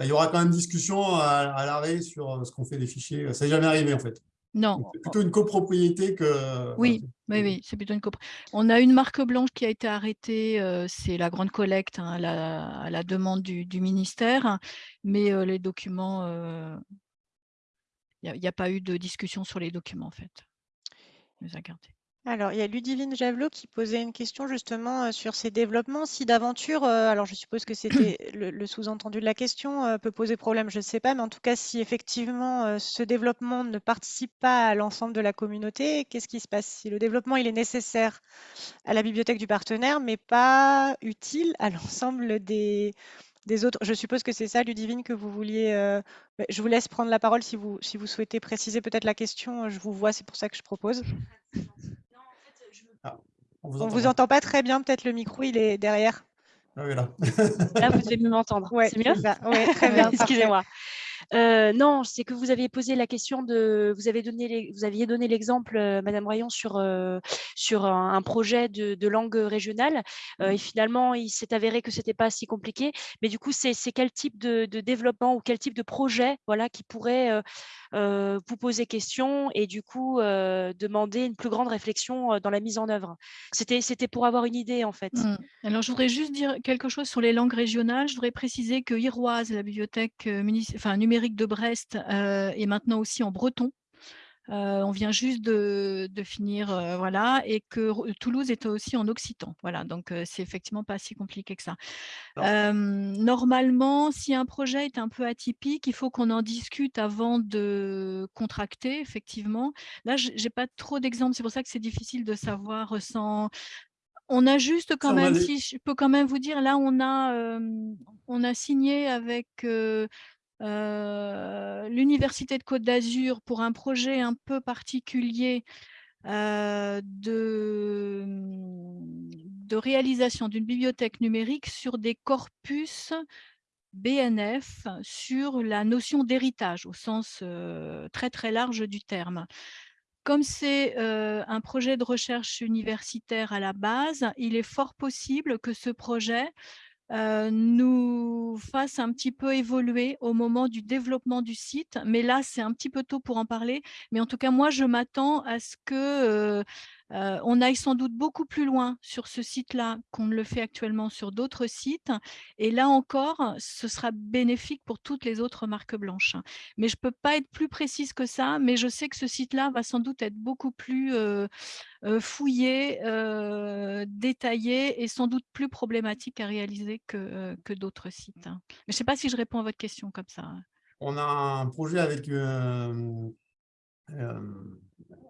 il y aura quand même discussion à, l'arrêt sur ce qu'on fait des fichiers. Ça n'est jamais arrivé, en fait. Non. C'est plutôt une copropriété que… Oui, oui, oui, c'est plutôt une copropriété. On a une marque blanche qui a été arrêtée, c'est la grande collecte hein, à, la, demande du, ministère, mais les documents, il n'y a, pas eu de discussion sur les documents en fait. Les a gardés. Alors, il y a Ludivine Javelot qui posait une question justement sur ces développements. Si d'aventure, alors je suppose que c'était le, sous-entendu de la question, peut poser problème, je ne sais pas, mais en tout cas, si effectivement ce développement ne participe pas à l'ensemble de la communauté, qu'est-ce qui se passe? Si le développement il est nécessaire à la bibliothèque du partenaire, mais pas utile à l'ensemble des, des autres. Je suppose que c'est ça, Ludivine, que vous vouliez. Bah, je vous laisse prendre la parole si vous, si vous souhaitez préciser peut-être la question. Je vous vois, c'est pour ça que je propose. On vous, vous entend pas très bien, peut-être le micro, il est derrière. Ah oui, là. là, vous devez m'entendre. c'est mieux? Oui, très bien. Excusez-moi. Euh, non, c'est que vous aviez posé la question de, vous avez donné, vous aviez donné l'exemple, euh, Madame Rayon, sur euh, un, projet de, langue régionale, et finalement, il s'est avéré que c'était pas si compliqué. Mais du coup, c'est quel type de, développement ou quel type de projet, voilà, qui pourrait vous poser question et du coup demander une plus grande réflexion dans la mise en œuvre? C'était c'était pour avoir une idée en fait. Mmh. Alors, je voudrais juste dire quelque chose sur les langues régionales. Je voudrais préciser que Iroise, la bibliothèque enfin, numérique de Brest euh, et maintenant aussi en breton. Euh, on vient juste de, finir, euh, voilà, et que Toulouse est aussi en occitan. Voilà, donc c'est effectivement pas si compliqué que ça. normalement, si un projet est un peu atypique, il faut qu'on en discute avant de contracter, effectivement. Là, j'ai pas trop d'exemples, c'est pour ça que c'est difficile de savoir sans. On a juste quand même, si je peux quand même vous dire, là, on a, on a signé avec l'Université de Côte d'Azur pour un projet un peu particulier de, de réalisation d'une bibliothèque numérique sur des corpus BNF sur la notion d'héritage au sens très très large du terme. Comme c'est un projet de recherche universitaire à la base, il est fort possible que ce projet nous fasse un petit peu évoluer au moment du développement du site. Mais là, c'est un petit peu tôt pour en parler. Mais en tout cas, moi, je m'attends à ce que on aille sans doute beaucoup plus loin sur ce site-là qu'on ne le fait actuellement sur d'autres sites. Et là encore, ce sera bénéfique pour toutes les autres marques blanches. Mais je ne peux pas être plus précise que ça, mais je sais que ce site-là va sans doute être beaucoup plus fouillé, détaillé et sans doute plus problématique à réaliser que, d'autres sites. Hein. Mais je ne sais pas si je réponds à votre question comme ça. On a un projet avec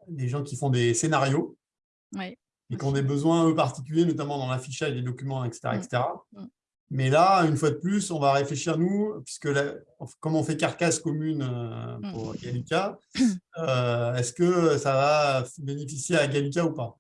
des gens qui font des scénarios et qui ont des besoins eux, particuliers, notamment dans l'affichage des documents, etc. etc. Mmh, mmh. Mais là, une fois de plus, on va réfléchir, nous, puisque comme on fait carcasse commune euh, mmh. pour Gallica, euh, est-ce que ça va bénéficier à Gallica ou pas?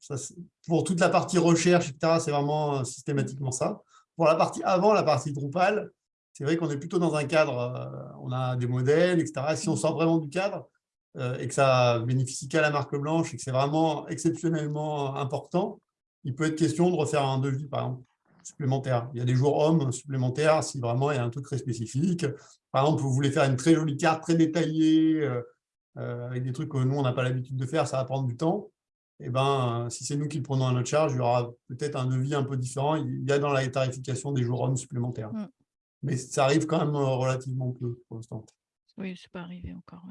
Pour toute la partie recherche, etc., c'est vraiment euh, systématiquement ça. Pour la partie avant, la partie Drupal, c'est vrai qu'on est plutôt dans un cadre, on a des modèles, etc. Si on sort vraiment du cadre, et que ça bénéficie qu'à la marque blanche et que c'est vraiment exceptionnellement important, il peut être question de refaire un devis, par exemple, supplémentaire. Il y a des jours hommes supplémentaires si vraiment il y a un truc très spécifique. Par exemple, vous voulez faire une très jolie carte, très détaillée, euh, euh, avec des trucs que nous, on n'a pas l'habitude de faire, ça va prendre du temps. Et eh ben, si c'est nous qui le prenons à notre charge, il y aura peut-être un devis un peu différent. Il y a dans la tarification des jours hommes supplémentaires. Mm. Mais ça arrive quand même relativement peu pour l'instant. Oui, c'est pas arrivé encore.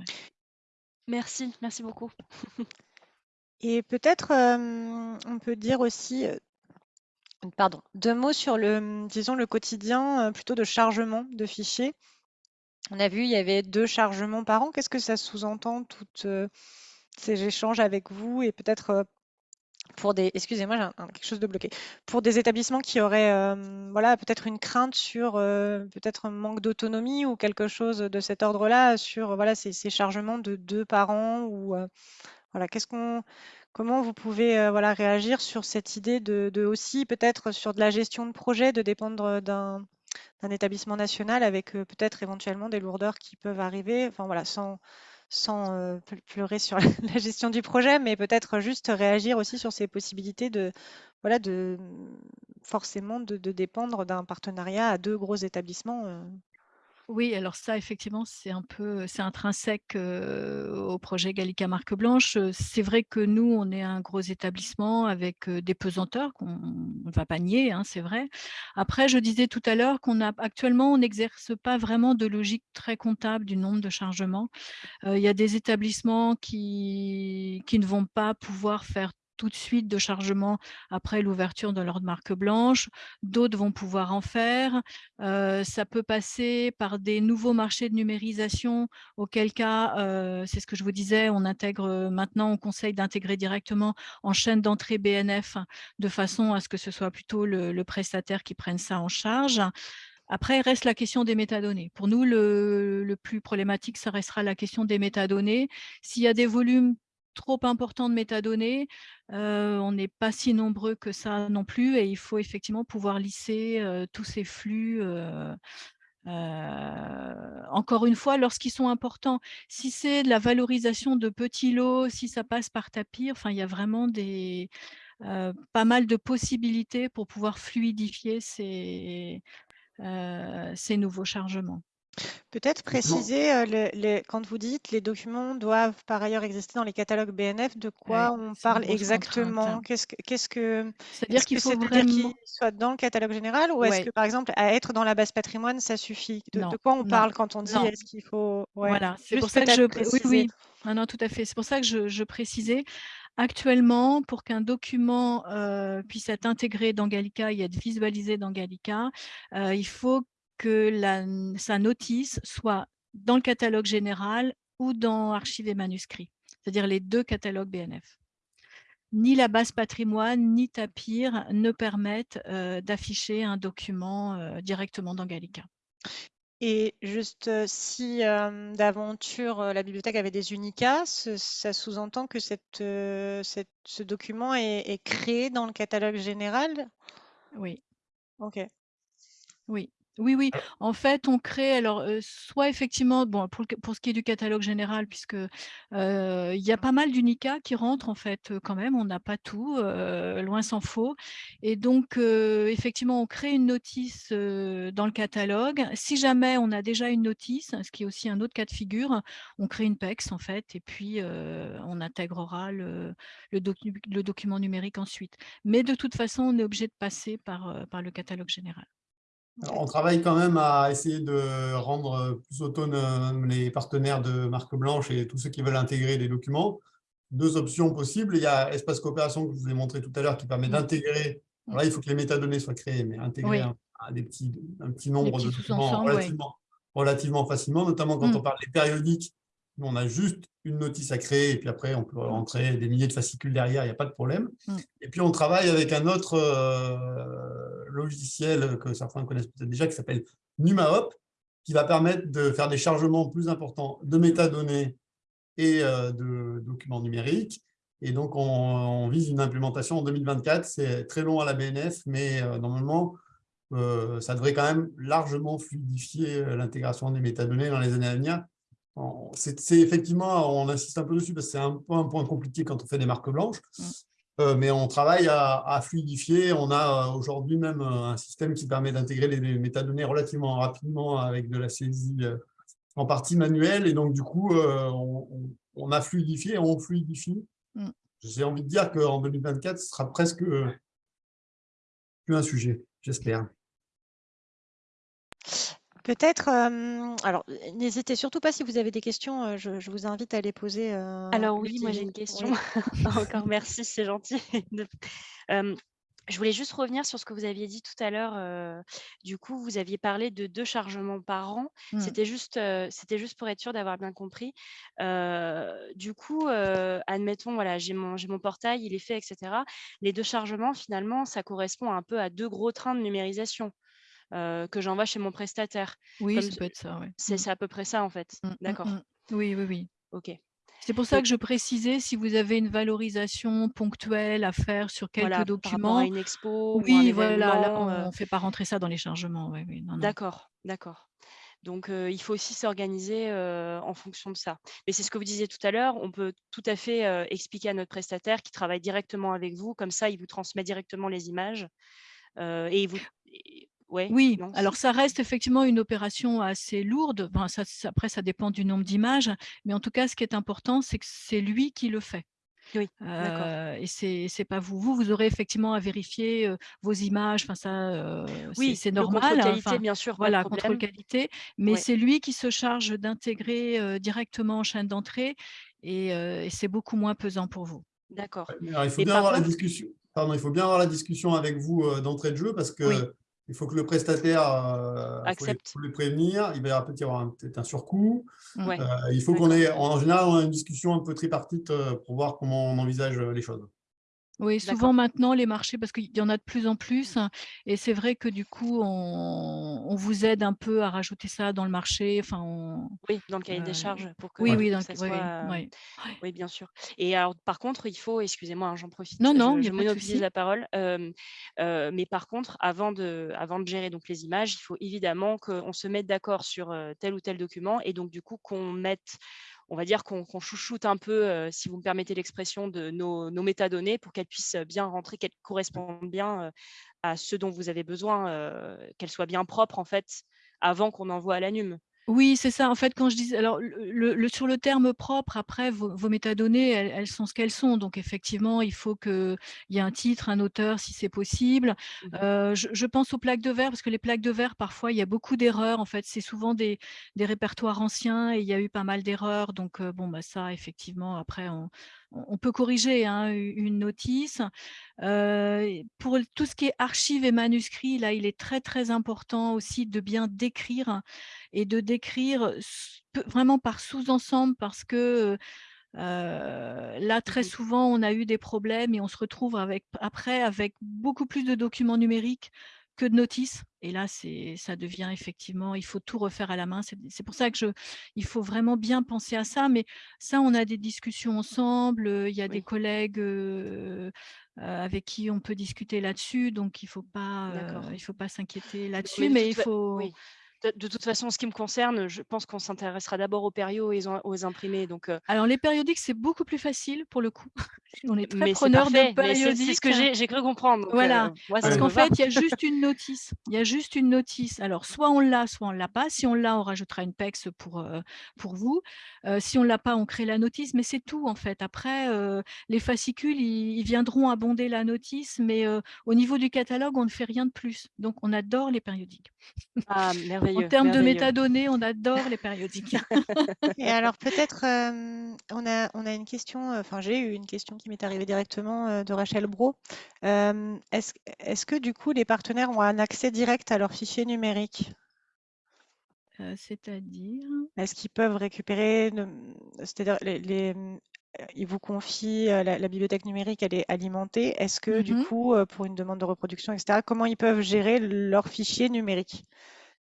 Merci, merci beaucoup. Et peut-être, on peut dire aussi, pardon, deux mots sur le, disons, le quotidien, plutôt de chargement de fichiers. On a vu, il y avait deux chargements par an. Qu'est-ce que ça sous-entend, toutes ces échanges avec vous et peut-être pour des, excusez-moi, j'ai quelque chose de bloqué, pour des établissements qui auraient, euh, voilà, peut-être une crainte sur euh, peut-être un manque d'autonomie ou quelque chose de cet ordre-là sur, voilà, ces, chargements de deux parents ou, euh, voilà, qu'est-ce comment vous pouvez, voilà, réagir sur cette idée de, aussi peut-être sur de la gestion de projet, de dépendre d'un d'un établissement national avec peut-être éventuellement des lourdeurs qui peuvent arriver, enfin voilà, sans sans pleurer sur la gestion du projet, mais peut-être juste réagir aussi sur ces possibilités de, voilà, de forcément de, dépendre d'un partenariat à deux gros établissements. Oui, alors ça, effectivement, c'est un peu, c'est intrinsèque au projet Gallica Marque Blanche. C'est vrai que nous, on est un gros établissement avec des pesanteurs qu'on ne va pas nier, hein, c'est vrai. Après, je disais tout à l'heure qu'on a actuellement, on n'exerce pas vraiment de logique très comptable du nombre de chargements. Il y a des établissements qui, qui ne vont pas pouvoir faire tout de suite de chargement après l'ouverture de leur marque blanche. D'autres vont pouvoir en faire. Euh, ça peut passer par des nouveaux marchés de numérisation, auquel cas, euh, c'est ce que je vous disais, on intègre maintenant, on conseille d'intégrer directement en chaîne d'entrée BNF de façon à ce que ce soit plutôt le, prestataire qui prenne ça en charge. Après, reste la question des métadonnées. Pour nous, le, plus problématique, ça restera la question des métadonnées. S'il y a des volumes trop important de métadonnées. On n'est pas si nombreux que ça non plus et il faut effectivement pouvoir lisser tous ces flux. encore une fois, lorsqu'ils sont importants, si c'est de la valorisation de petits lots, si ça passe par tapis, il y a vraiment des, pas mal de possibilités pour pouvoir fluidifier ces nouveaux chargements. Peut-être préciser, euh, quand vous dites les documents doivent par ailleurs exister dans les catalogues BNF, de quoi on parle exactement? Qu'est-ce que, qu'est-ce que, C'est-à-dire qu'il faut vraiment... qu'il soit dans le catalogue général ou est-ce que par exemple à être dans la base patrimoine ça suffit? De, quoi on parle quand on dit est-ce qu'il faut Voilà, c'est pour ça que je oui, oui. Non, non, tout à fait. C'est pour ça que je, précisais. Actuellement, pour qu'un document euh, puisse être intégré dans Gallica et être visualisé dans Gallica, euh, il faut que la, sa notice soit dans le catalogue général ou dans archives et manuscrits, c'est-à-dire les deux catalogues BNF. Ni la base patrimoine, ni Tapir ne permettent euh, d'afficher un document euh, directement dans Gallica. Et juste euh, si d'aventure la bibliothèque avait des unicas, ça sous-entend que cette, ce document est, est, créé dans le catalogue général? Oui. Ok. Oui, oui, oui. En fait, on crée alors, soit effectivement, bon, pour pour ce qui est du catalogue général, puisque, il y a pas mal d'unicats qui rentrent en fait, quand même, on n'a pas tout, loin s'en faut et donc effectivement, on crée une notice, dans le catalogue. Si jamais on a déjà une notice, ce qui est aussi un autre cas de figure, on crée une PEX en fait et puis, on intégrera le le le document numérique ensuite. Mais de toute façon, on est obligé de passer par, par le catalogue général on travaille quand même à essayer de rendre plus autonomes les partenaires de marque blanche et tous ceux qui veulent intégrer des documents. Deux options possibles. Il y a Espace Coopération que je vous ai montré tout à l'heure qui permet d'intégrer. Là, il faut que les métadonnées soient créées, mais intégrer un, des petits, un petit nombre de documents relativement, relativement, facilement, notamment quand mm. on parle des périodiques. On a juste une notice à créer et puis après, on peut rentrer des milliers de fascicules derrière, il n'y a pas de problème. Mm. Et puis, on travaille avec un autre euh, logiciel que certains connaissent peut-être déjà, qui s'appelle NumaHop, qui va permettre de faire des chargements plus importants de métadonnées et euh, de documents numériques. Et donc, on, vise une implémentation en 2024. C'est très long à la BNF, mais euh, normalement, ça devrait quand même largement fluidifier l'intégration des métadonnées dans les années à venir c'est effectivement, on insiste un peu dessus parce que c'est un, un, point compliqué quand on fait des marques blanches, mm. euh, mais on travaille à, fluidifier. On a euh, aujourd'hui même euh, un système qui permet d'intégrer les, métadonnées relativement rapidement avec de la saisie en partie manuelle. Et donc, du coup, on, a fluidifié, on fluidifie. Mm. J'ai envie de dire qu'en 2024, ce sera presque plus un sujet, j'espère. Peut-être, alors n'hésitez surtout pas si vous avez des questions, je, vous invite à les poser. alors oui, moi j'ai une question. Encore merci, c'est gentil. Je voulais juste revenir sur ce que vous aviez dit tout à l'heure. euh, du coup, vous aviez parlé de deux chargements par an. Mmh. C'était juste, euh, c'était juste pour être sûr d'avoir bien compris. Euh, du coup, euh, admettons, voilà, j'ai mon, j'ai mon portail, il est fait, etc. Les deux chargements, finalement, ça correspond un peu à deux gros trains de numérisation euh, que j'envoie chez mon prestataire. Oui, Comme ça peut être ça, ouais. C'est Mmh. c'est à peu près ça, en fait. Mmh, mmh, D'accord. mmh. Oui, oui, oui. Ok. C'est pour ça que je précisais si vous avez une valorisation ponctuelle à faire sur quelques Voilà, par documents. à une expo ou un Oui, voilà, là, on euh, ne fait pas rentrer ça dans les chargements. Oui, oui. D'accord, d'accord. Donc, euh, il faut aussi s'organiser euh, en fonction de ça. Mais c'est ce que vous disiez tout à l'heure, on peut tout à fait expliquer à notre prestataire qui travaille directement avec vous, comme ça, il vous transmet directement les images. et il vous... ouais, Oui, non, alors ça reste effectivement une opération assez lourde. Enfin, ça, ça- après, ça dépend du nombre d'images. Mais en tout cas, ce qui est important, c'est que c'est lui qui le fait. Oui, d'accord. Euh, et c'est c'est pas vous. Vous, vous aurez effectivement à vérifier euh, vos images. Enfin, ça, euh, Oui, c'est normal. contrôle hein, qualité, enfin, bien sûr, voilà, contrôle qualité. Mais Ouais. c'est lui qui se charge d'intégrer euh, directement en chaîne d'entrée. Et, euh, et c'est beaucoup moins pesant pour vous. D'accord. Il faut Et bien avoir la discussion. Pardon, il faut bien avoir la discussion avec vous euh, d'entrée de jeu parce que Oui. Il faut que le prestataire euh, faut les- Accepte. faut les prévenir. Il va y avoir peut-être y avoir un- surcoût. Ouais. Euh, il faut qu'on ait, en général, on a une discussion un peu tripartite euh, pour voir comment on envisage euh, les choses. Oui, souvent maintenant, les marchés, parce qu'il y en a de plus en plus, hein, et c'est vrai que du coup, on, on vous aide un peu à rajouter ça dans le marché. Enfin, on- Oui, dans le cahier Euh, des charges pour que, oui, Ouais. oui, que dans le- ça soit. oui, euh, oui. Bien sûr. Et alors, par contre, il faut, excusez-moi, hein, j'en profite, Non, non, je, je monopolise la parole. euh, euh, mais par contre, avant de, avant de gérer donc les images, il faut évidemment qu'on se mette d'accord sur euh, tel ou tel document et donc du coup qu'on mette, on va dire qu'on chouchoute un peu, euh, si vous me permettez l'expression, de nos, métadonnées pour qu'elles puissent bien rentrer, qu'elles correspondent bien euh, à ce dont vous avez besoin, euh, qu'elles soient bien propres en fait, avant qu'on envoie à l'ANUM. Oui, c'est ça. En fait, quand je dis, alors le, sur le terme propre, après vos, vos métadonnées, elles, elles sont ce qu'elles sont. Donc effectivement, il faut qu'il y ait un titre, un auteur, si c'est possible. Mhm. Euh, je, je pense aux plaques de verre parce que les plaques de verre, parfois, il y a beaucoup d'erreurs. En fait, c'est souvent des, des répertoires anciens et il y a eu pas mal d'erreurs. Donc euh, bon, bah ça, effectivement, après, on, on- peut corriger hein, une notice. Euh, pour tout ce qui est archives et manuscrits, là, il est très très important aussi de bien décrire et de décrire vraiment par sous-ensemble parce que euh, là, très souvent, on a eu des problèmes et on se retrouve avec, après avec beaucoup plus de documents numériques que de notices. Et là, c'est, ça devient effectivement, il faut tout refaire à la main. C'est, pour ça que je, il faut vraiment bien penser à ça. Mais ça, on a des discussions ensemble. Il y a des collègues euh, avec qui on peut discuter là-dessus. Donc, il faut pas, D'accord. il faut pas s'inquiéter là-dessus. de Mais il fa- faut, oui. De, toute façon, en ce qui me concerne, je pense qu'on s'intéressera d'abord aux périaux et aux, imprimés. Donc, euh, Alors, les périodiques, c'est beaucoup plus facile pour le coup. On est très preneur de périodiques. c'est ce que j'ai j'ai cru comprendre. Donc, Voilà, euh, moi, parce qu'en fait, il y a juste une notice. Il y a juste une notice. Alors, soit on l'a, soit on ne l'a pas. Si on l'a, on rajoutera une PEX pour, euh, pour vous. Si on ne l'a pas, on crée la notice. Mais c'est tout, en fait. Après, les fascicules, ils, ils viendront abonder la notice. Mais au niveau du catalogue, on ne fait rien de plus. Donc, on adore les périodiques. Ah, En merveilleux. termes de métadonnées, on adore les périodiques. Et alors peut-être, euh, on a, on a une question, euh, enfin j'ai eu une question qui m'est arrivée directement euh, de Rachel Bro. Euh, est-ce, est-ce que du coup les partenaires ont un accès direct à leurs fichiers numériques? Euh, C'est-à-dire? Est-ce qu'ils peuvent récupérer, c'est-à-dire les, les, ils vous confient euh, la, la bibliothèque numérique, elle est alimentée. Est-ce que du Mhm. coup, pour une demande de reproduction, etc., comment ils peuvent gérer leurs fichiers numériques?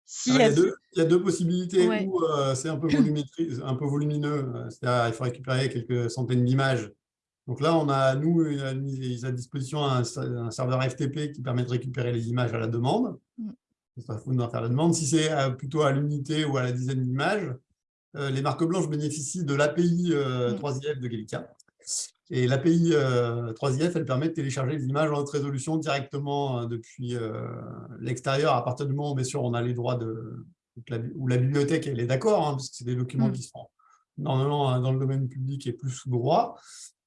Si Alors, il, y a deux, il y a deux possibilités Ouais. où euh, c'est un peu un peu volumineux, euh, c'est-à-dire il faut récupérer quelques centaines d'images. Donc là, on a, nous, une- a mis à disposition un, un serveur FTP qui permet de récupérer les images à la demande. Mm. Faut faire la demande. Si c'est euh, plutôt à l'unité ou à la dizaine d'images, euh, les marques blanches bénéficient de l'API euh, Mm. 3IF de Gallica. Et l'API euh, 3IF, elle permet de télécharger les images en haute résolution directement euh, depuis euh, l'extérieur, à partir du moment où, bien sûr, on a les droits de... où la bibliothèque elle est d'accord, hein, parce que c'est des documents Mm. qui sont normalement hein, dans le domaine public et plus sous droit.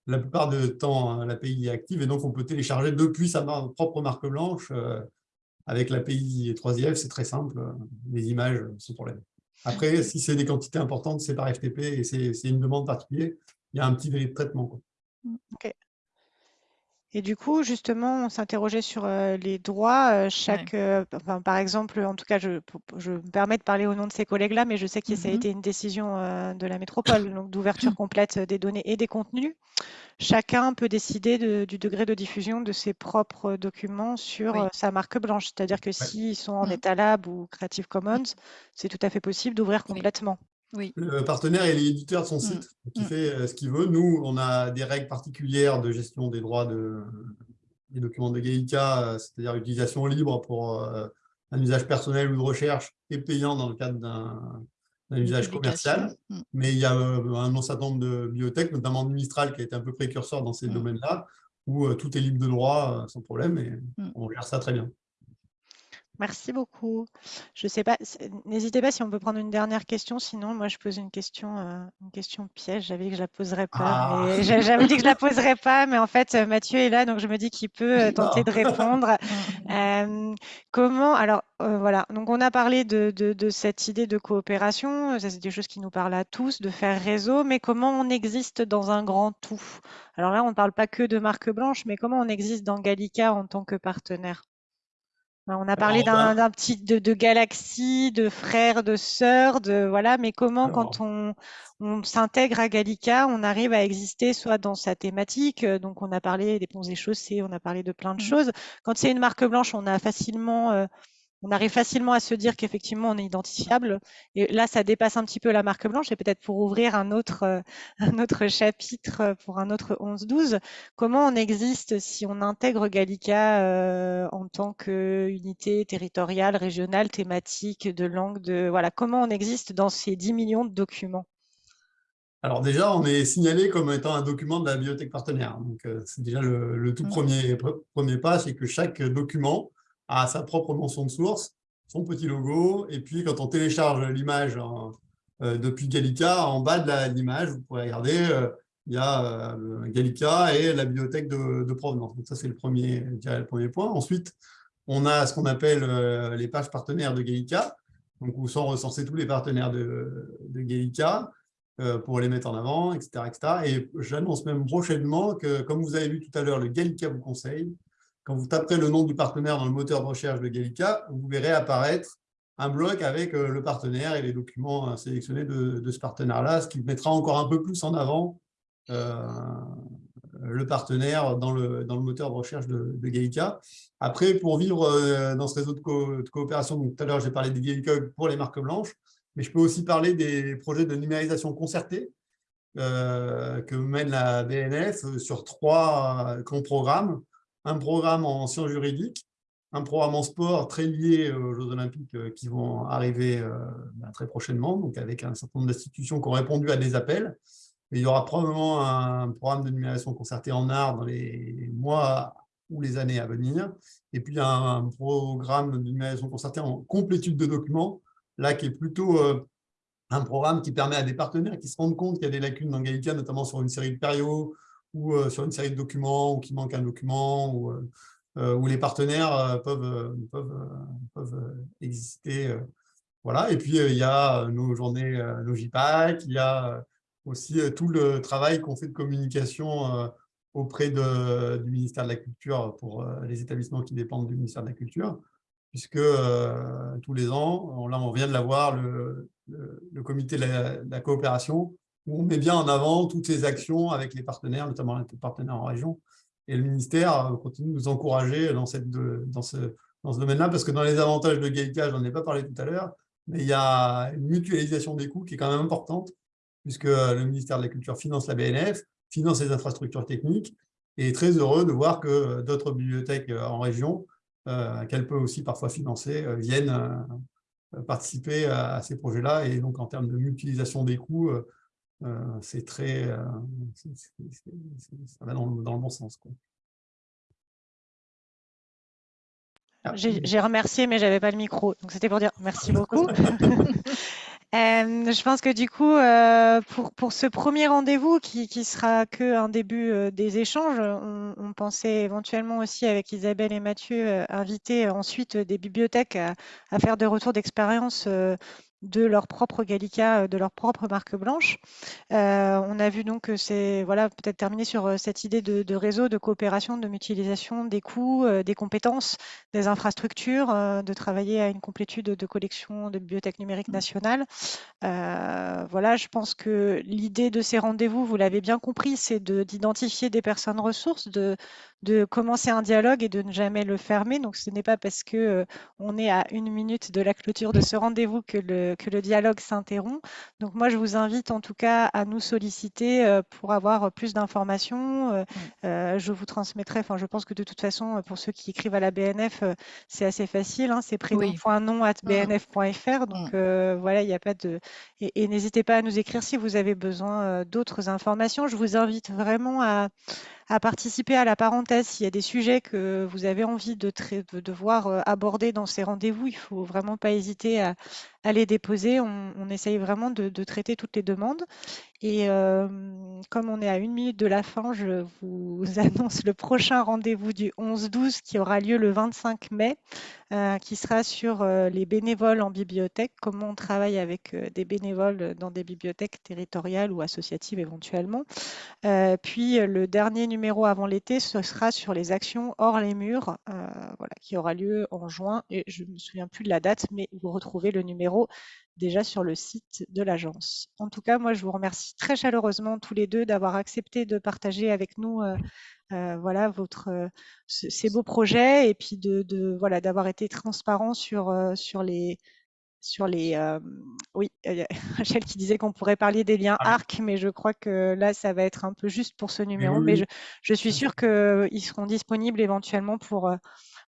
La plupart du temps, hein, l'API est active et donc on peut télécharger depuis sa propre marque blanche euh, avec l'API 3IF, c'est très simple, euh, les images sans problème. Après, si c'est des quantités importantes, c'est par FTP et c'est c'est une demande particulière, il y a un petit délai de traitement. quoi. Et du coup, justement, on s'interrogeait sur les droits. chaque, enfin, par exemple, en tout cas, je, je, me permets de parler au nom de ces collègues-là, mais je sais que ça a Mmh été une décision de la métropole, donc d'ouverture complète des données et des contenus. Chacun peut décider du degré de diffusion de ses propres documents sur sa marque blanche. C'est-à-dire que s'ils sont en Mmh. état lab ou Creative Commons, c'est tout à fait possible d'ouvrir complètement. Oui. Le partenaire est l'éditeur de son Mm. site, qui Mm. fait euh, ce qu'il veut. Nous, on a des règles particulières de gestion des droits de, des documents de Gallica, euh, c'est-à-dire utilisation libre pour euh, un usage personnel ou de recherche et payant dans le cadre d'un usage commercial. Mm. Mais il y a un certain nombre de bibliothèques, notamment de Mistral, qui a été un peu précurseur dans ces domaines-là, où tout est libre de droit sans problème et on gère ça très bien. Merci beaucoup. Je sais pas, n'hésitez pas si on peut prendre une dernière question, sinon moi je pose une question, euh, une question piège. J'avais dit que je la poserais pas, Ah. j'avais dit que je la poserais pas, mais en fait euh, Mathieu est là, donc je me dis qu'il peut euh, tenter de répondre. Euh, comment, alors euh, voilà, donc on a parlé de, de- de cette idée de coopération, ça c'est des choses qui nous parlent à tous, de faire réseau, mais comment on existe dans un grand tout? Alors là, on ne parle pas que de marque blanche, mais comment on existe dans Gallica en tant que partenaire? On a parlé d'un petit de, de galaxie, de frères, de sœurs, de voilà, mais comment Alors. quand on, on s'intègre à Gallica, on arrive à exister soit dans sa thématique, euh, donc on a parlé des ponts et chaussées, on a parlé de plein de Mhm. choses. Quand c'est une marque blanche, on a facilement, euh, on arrive facilement à se dire qu'effectivement on est identifiable. Et là, ça dépasse un petit peu la marque blanche. Et peut-être pour ouvrir un autre, euh, un autre chapitre euh, pour un autre 11-12, comment on existe si on intègre Gallica euh, en tant qu'unité territoriale, régionale, thématique, de langue, de voilà, comment on existe dans ces 10 millions de documents? Alors déjà, on est signalé comme étant un document de la bibliothèque partenaire. Donc, c'est déjà le, le tout Mm. premier, pre- premier pas, c'est que chaque document a sa propre mention de source, son petit logo, et puis quand on télécharge l'image en- euh, depuis Gallica, en bas de l'image, vous pourrez regarder, euh, il y a euh, Gallica et la bibliothèque de, provenance. Donc ça, c'est le premier, le premier point. Ensuite, on a ce qu'on appelle les pages partenaires de Gallica, donc où sont recensés tous les partenaires de, Gallica pour les mettre en avant, etc. etc. Et j'annonce même prochainement que, comme vous avez vu tout à l'heure, le Gallica vous conseille, quand vous taperez le nom du partenaire dans le moteur de recherche de Gallica, vous verrez apparaître un bloc avec euh, le partenaire et les documents euh, sélectionnés de, de ce partenaire-là, ce qui mettra encore un peu plus en avant euh, le partenaire dans le, moteur de recherche de, de Gallica. Après, pour vivre dans ce réseau de, co- de coopération, tout à l'heure j'ai parlé des Gallica pour les marques blanches, mais je peux aussi parler des projets de numérisation concertée que mène la BNF sur trois grands programmes. Un programme en sciences juridiques, un programme en sport très lié aux Jeux Olympiques euh, qui vont arriver euh, ben, très prochainement, donc avec un certain nombre d'institutions qui ont répondu à des appels. Il y aura probablement un programme de numérisation concertée en art dans les mois ou les années à venir. Et puis un programme de numérisation concertée en complétude de documents, là qui est plutôt euh, un programme qui permet à des partenaires qui se rendent compte qu'il y a des lacunes dans Gallica, notamment sur une série de périos ou euh, sur une série de documents, ou qu'il manque un document, ou, euh, euh, où les partenaires peuvent, peuvent, peuvent exister. voilà. Et puis, il y a nos journées, JPAC, il y a aussi tout le travail qu'on fait de communication auprès du ministère de la Culture pour les établissements qui dépendent du ministère de la Culture, puisque tous les ans, on- là on vient de l'avoir, le, le, le comité de la coopération, où on met bien en avant toutes ces actions avec les partenaires, notamment les partenaires en région. Et le ministère euh, continue de nous encourager dans, ce, domaine-là, parce que dans les avantages de Gallica, j'en ai pas parlé tout à l'heure, mais il y a une mutualisation des coûts qui est quand même importante, puisque euh, le ministère de la Culture finance la BNF, finance les infrastructures techniques, et est très heureux de voir que euh, d'autres bibliothèques en région, qu'elle peut aussi parfois financer, viennent participer à, ces projets-là. Et donc, en termes de mutualisation des coûts, euh, c'est très, euh, ça va dans, le- dans le bon sens. Ah, J'ai remercié, mais j'avais pas le micro. Donc c'était pour dire merci beaucoup. Euh, je pense que du coup, euh, pour, pour ce premier rendez-vous qui, qui sera que un début euh, des échanges, on, on pensait éventuellement aussi avec Isabelle et Mathieu inviter ensuite des bibliothèques à, à faire des retours d'expérience de leur propre Gallica, de leur propre marque blanche. on a vu donc que c'est voilà, peut-être terminer sur cette idée de, réseau, de coopération, de mutualisation des coûts, des compétences, des infrastructures, de travailler à une complétude de collection de bibliothèque numérique mmh. nationale. voilà, je pense que l'idée de ces rendez-vous, vous l'avez bien compris, c'est d'identifier des personnes ressources, de, de commencer un dialogue et de ne jamais le fermer. Donc, ce n'est pas parce que on est à une minute de la clôture de ce rendez-vous que le, que le dialogue s'interrompt. Donc, moi, je vous invite en tout cas à nous solliciter pour avoir plus d'informations. Mmh. je vous transmettrai, enfin, je pense que de toute façon, pour ceux qui écrivent à la BNF, c'est assez facile. Hein, c'est prénom.nom.bnf.fr. Mmh. Donc, voilà, il n'y a pas de. et n'hésitez pas à nous écrire si vous avez besoin d'autres informations. Je vous invite vraiment à, à participer à la parenthèse. S'il y a des sujets que vous avez envie de, de, voir euh, abordés dans ces rendez-vous, il ne faut vraiment pas hésiter à, à les déposer. On, essaye vraiment de, traiter toutes les demandes. Et euh, comme on est à une minute de la fin, je vous annonce le prochain rendez-vous du 11-12 qui aura lieu le 25 mai, euh, qui sera sur les bénévoles en bibliothèque, comment on travaille avec des bénévoles dans des bibliothèques territoriales ou associatives éventuellement. puis le dernier numéro avant l'été, ce sera sur les actions hors les murs, euh, voilà, qui aura lieu en juin. Et je ne me souviens plus de la date, mais vous retrouvez le numéro déjà sur le site de l'agence. En tout cas, moi, je vous remercie très chaleureusement tous les deux d'avoir accepté de partager avec nous euh, euh, voilà, votre, ces beaux projets et puis de, voilà, d'avoir été transparent sur, sur les, sur les. oui, il y a Rachel qui disait qu'on pourrait parler des liens ah ARC, mais je crois que là, ça va être un peu juste pour ce numéro. mais je, suis sûre qu'ils seront disponibles éventuellement pour,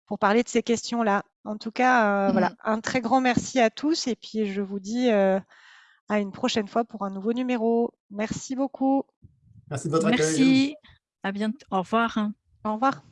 pour parler de ces questions-là. En tout cas, voilà, mmh. un très grand merci à tous et puis je vous dis à une prochaine fois pour un nouveau numéro. Merci beaucoup. Merci de votre accueil. Merci. À bientôt. Au revoir. Au revoir.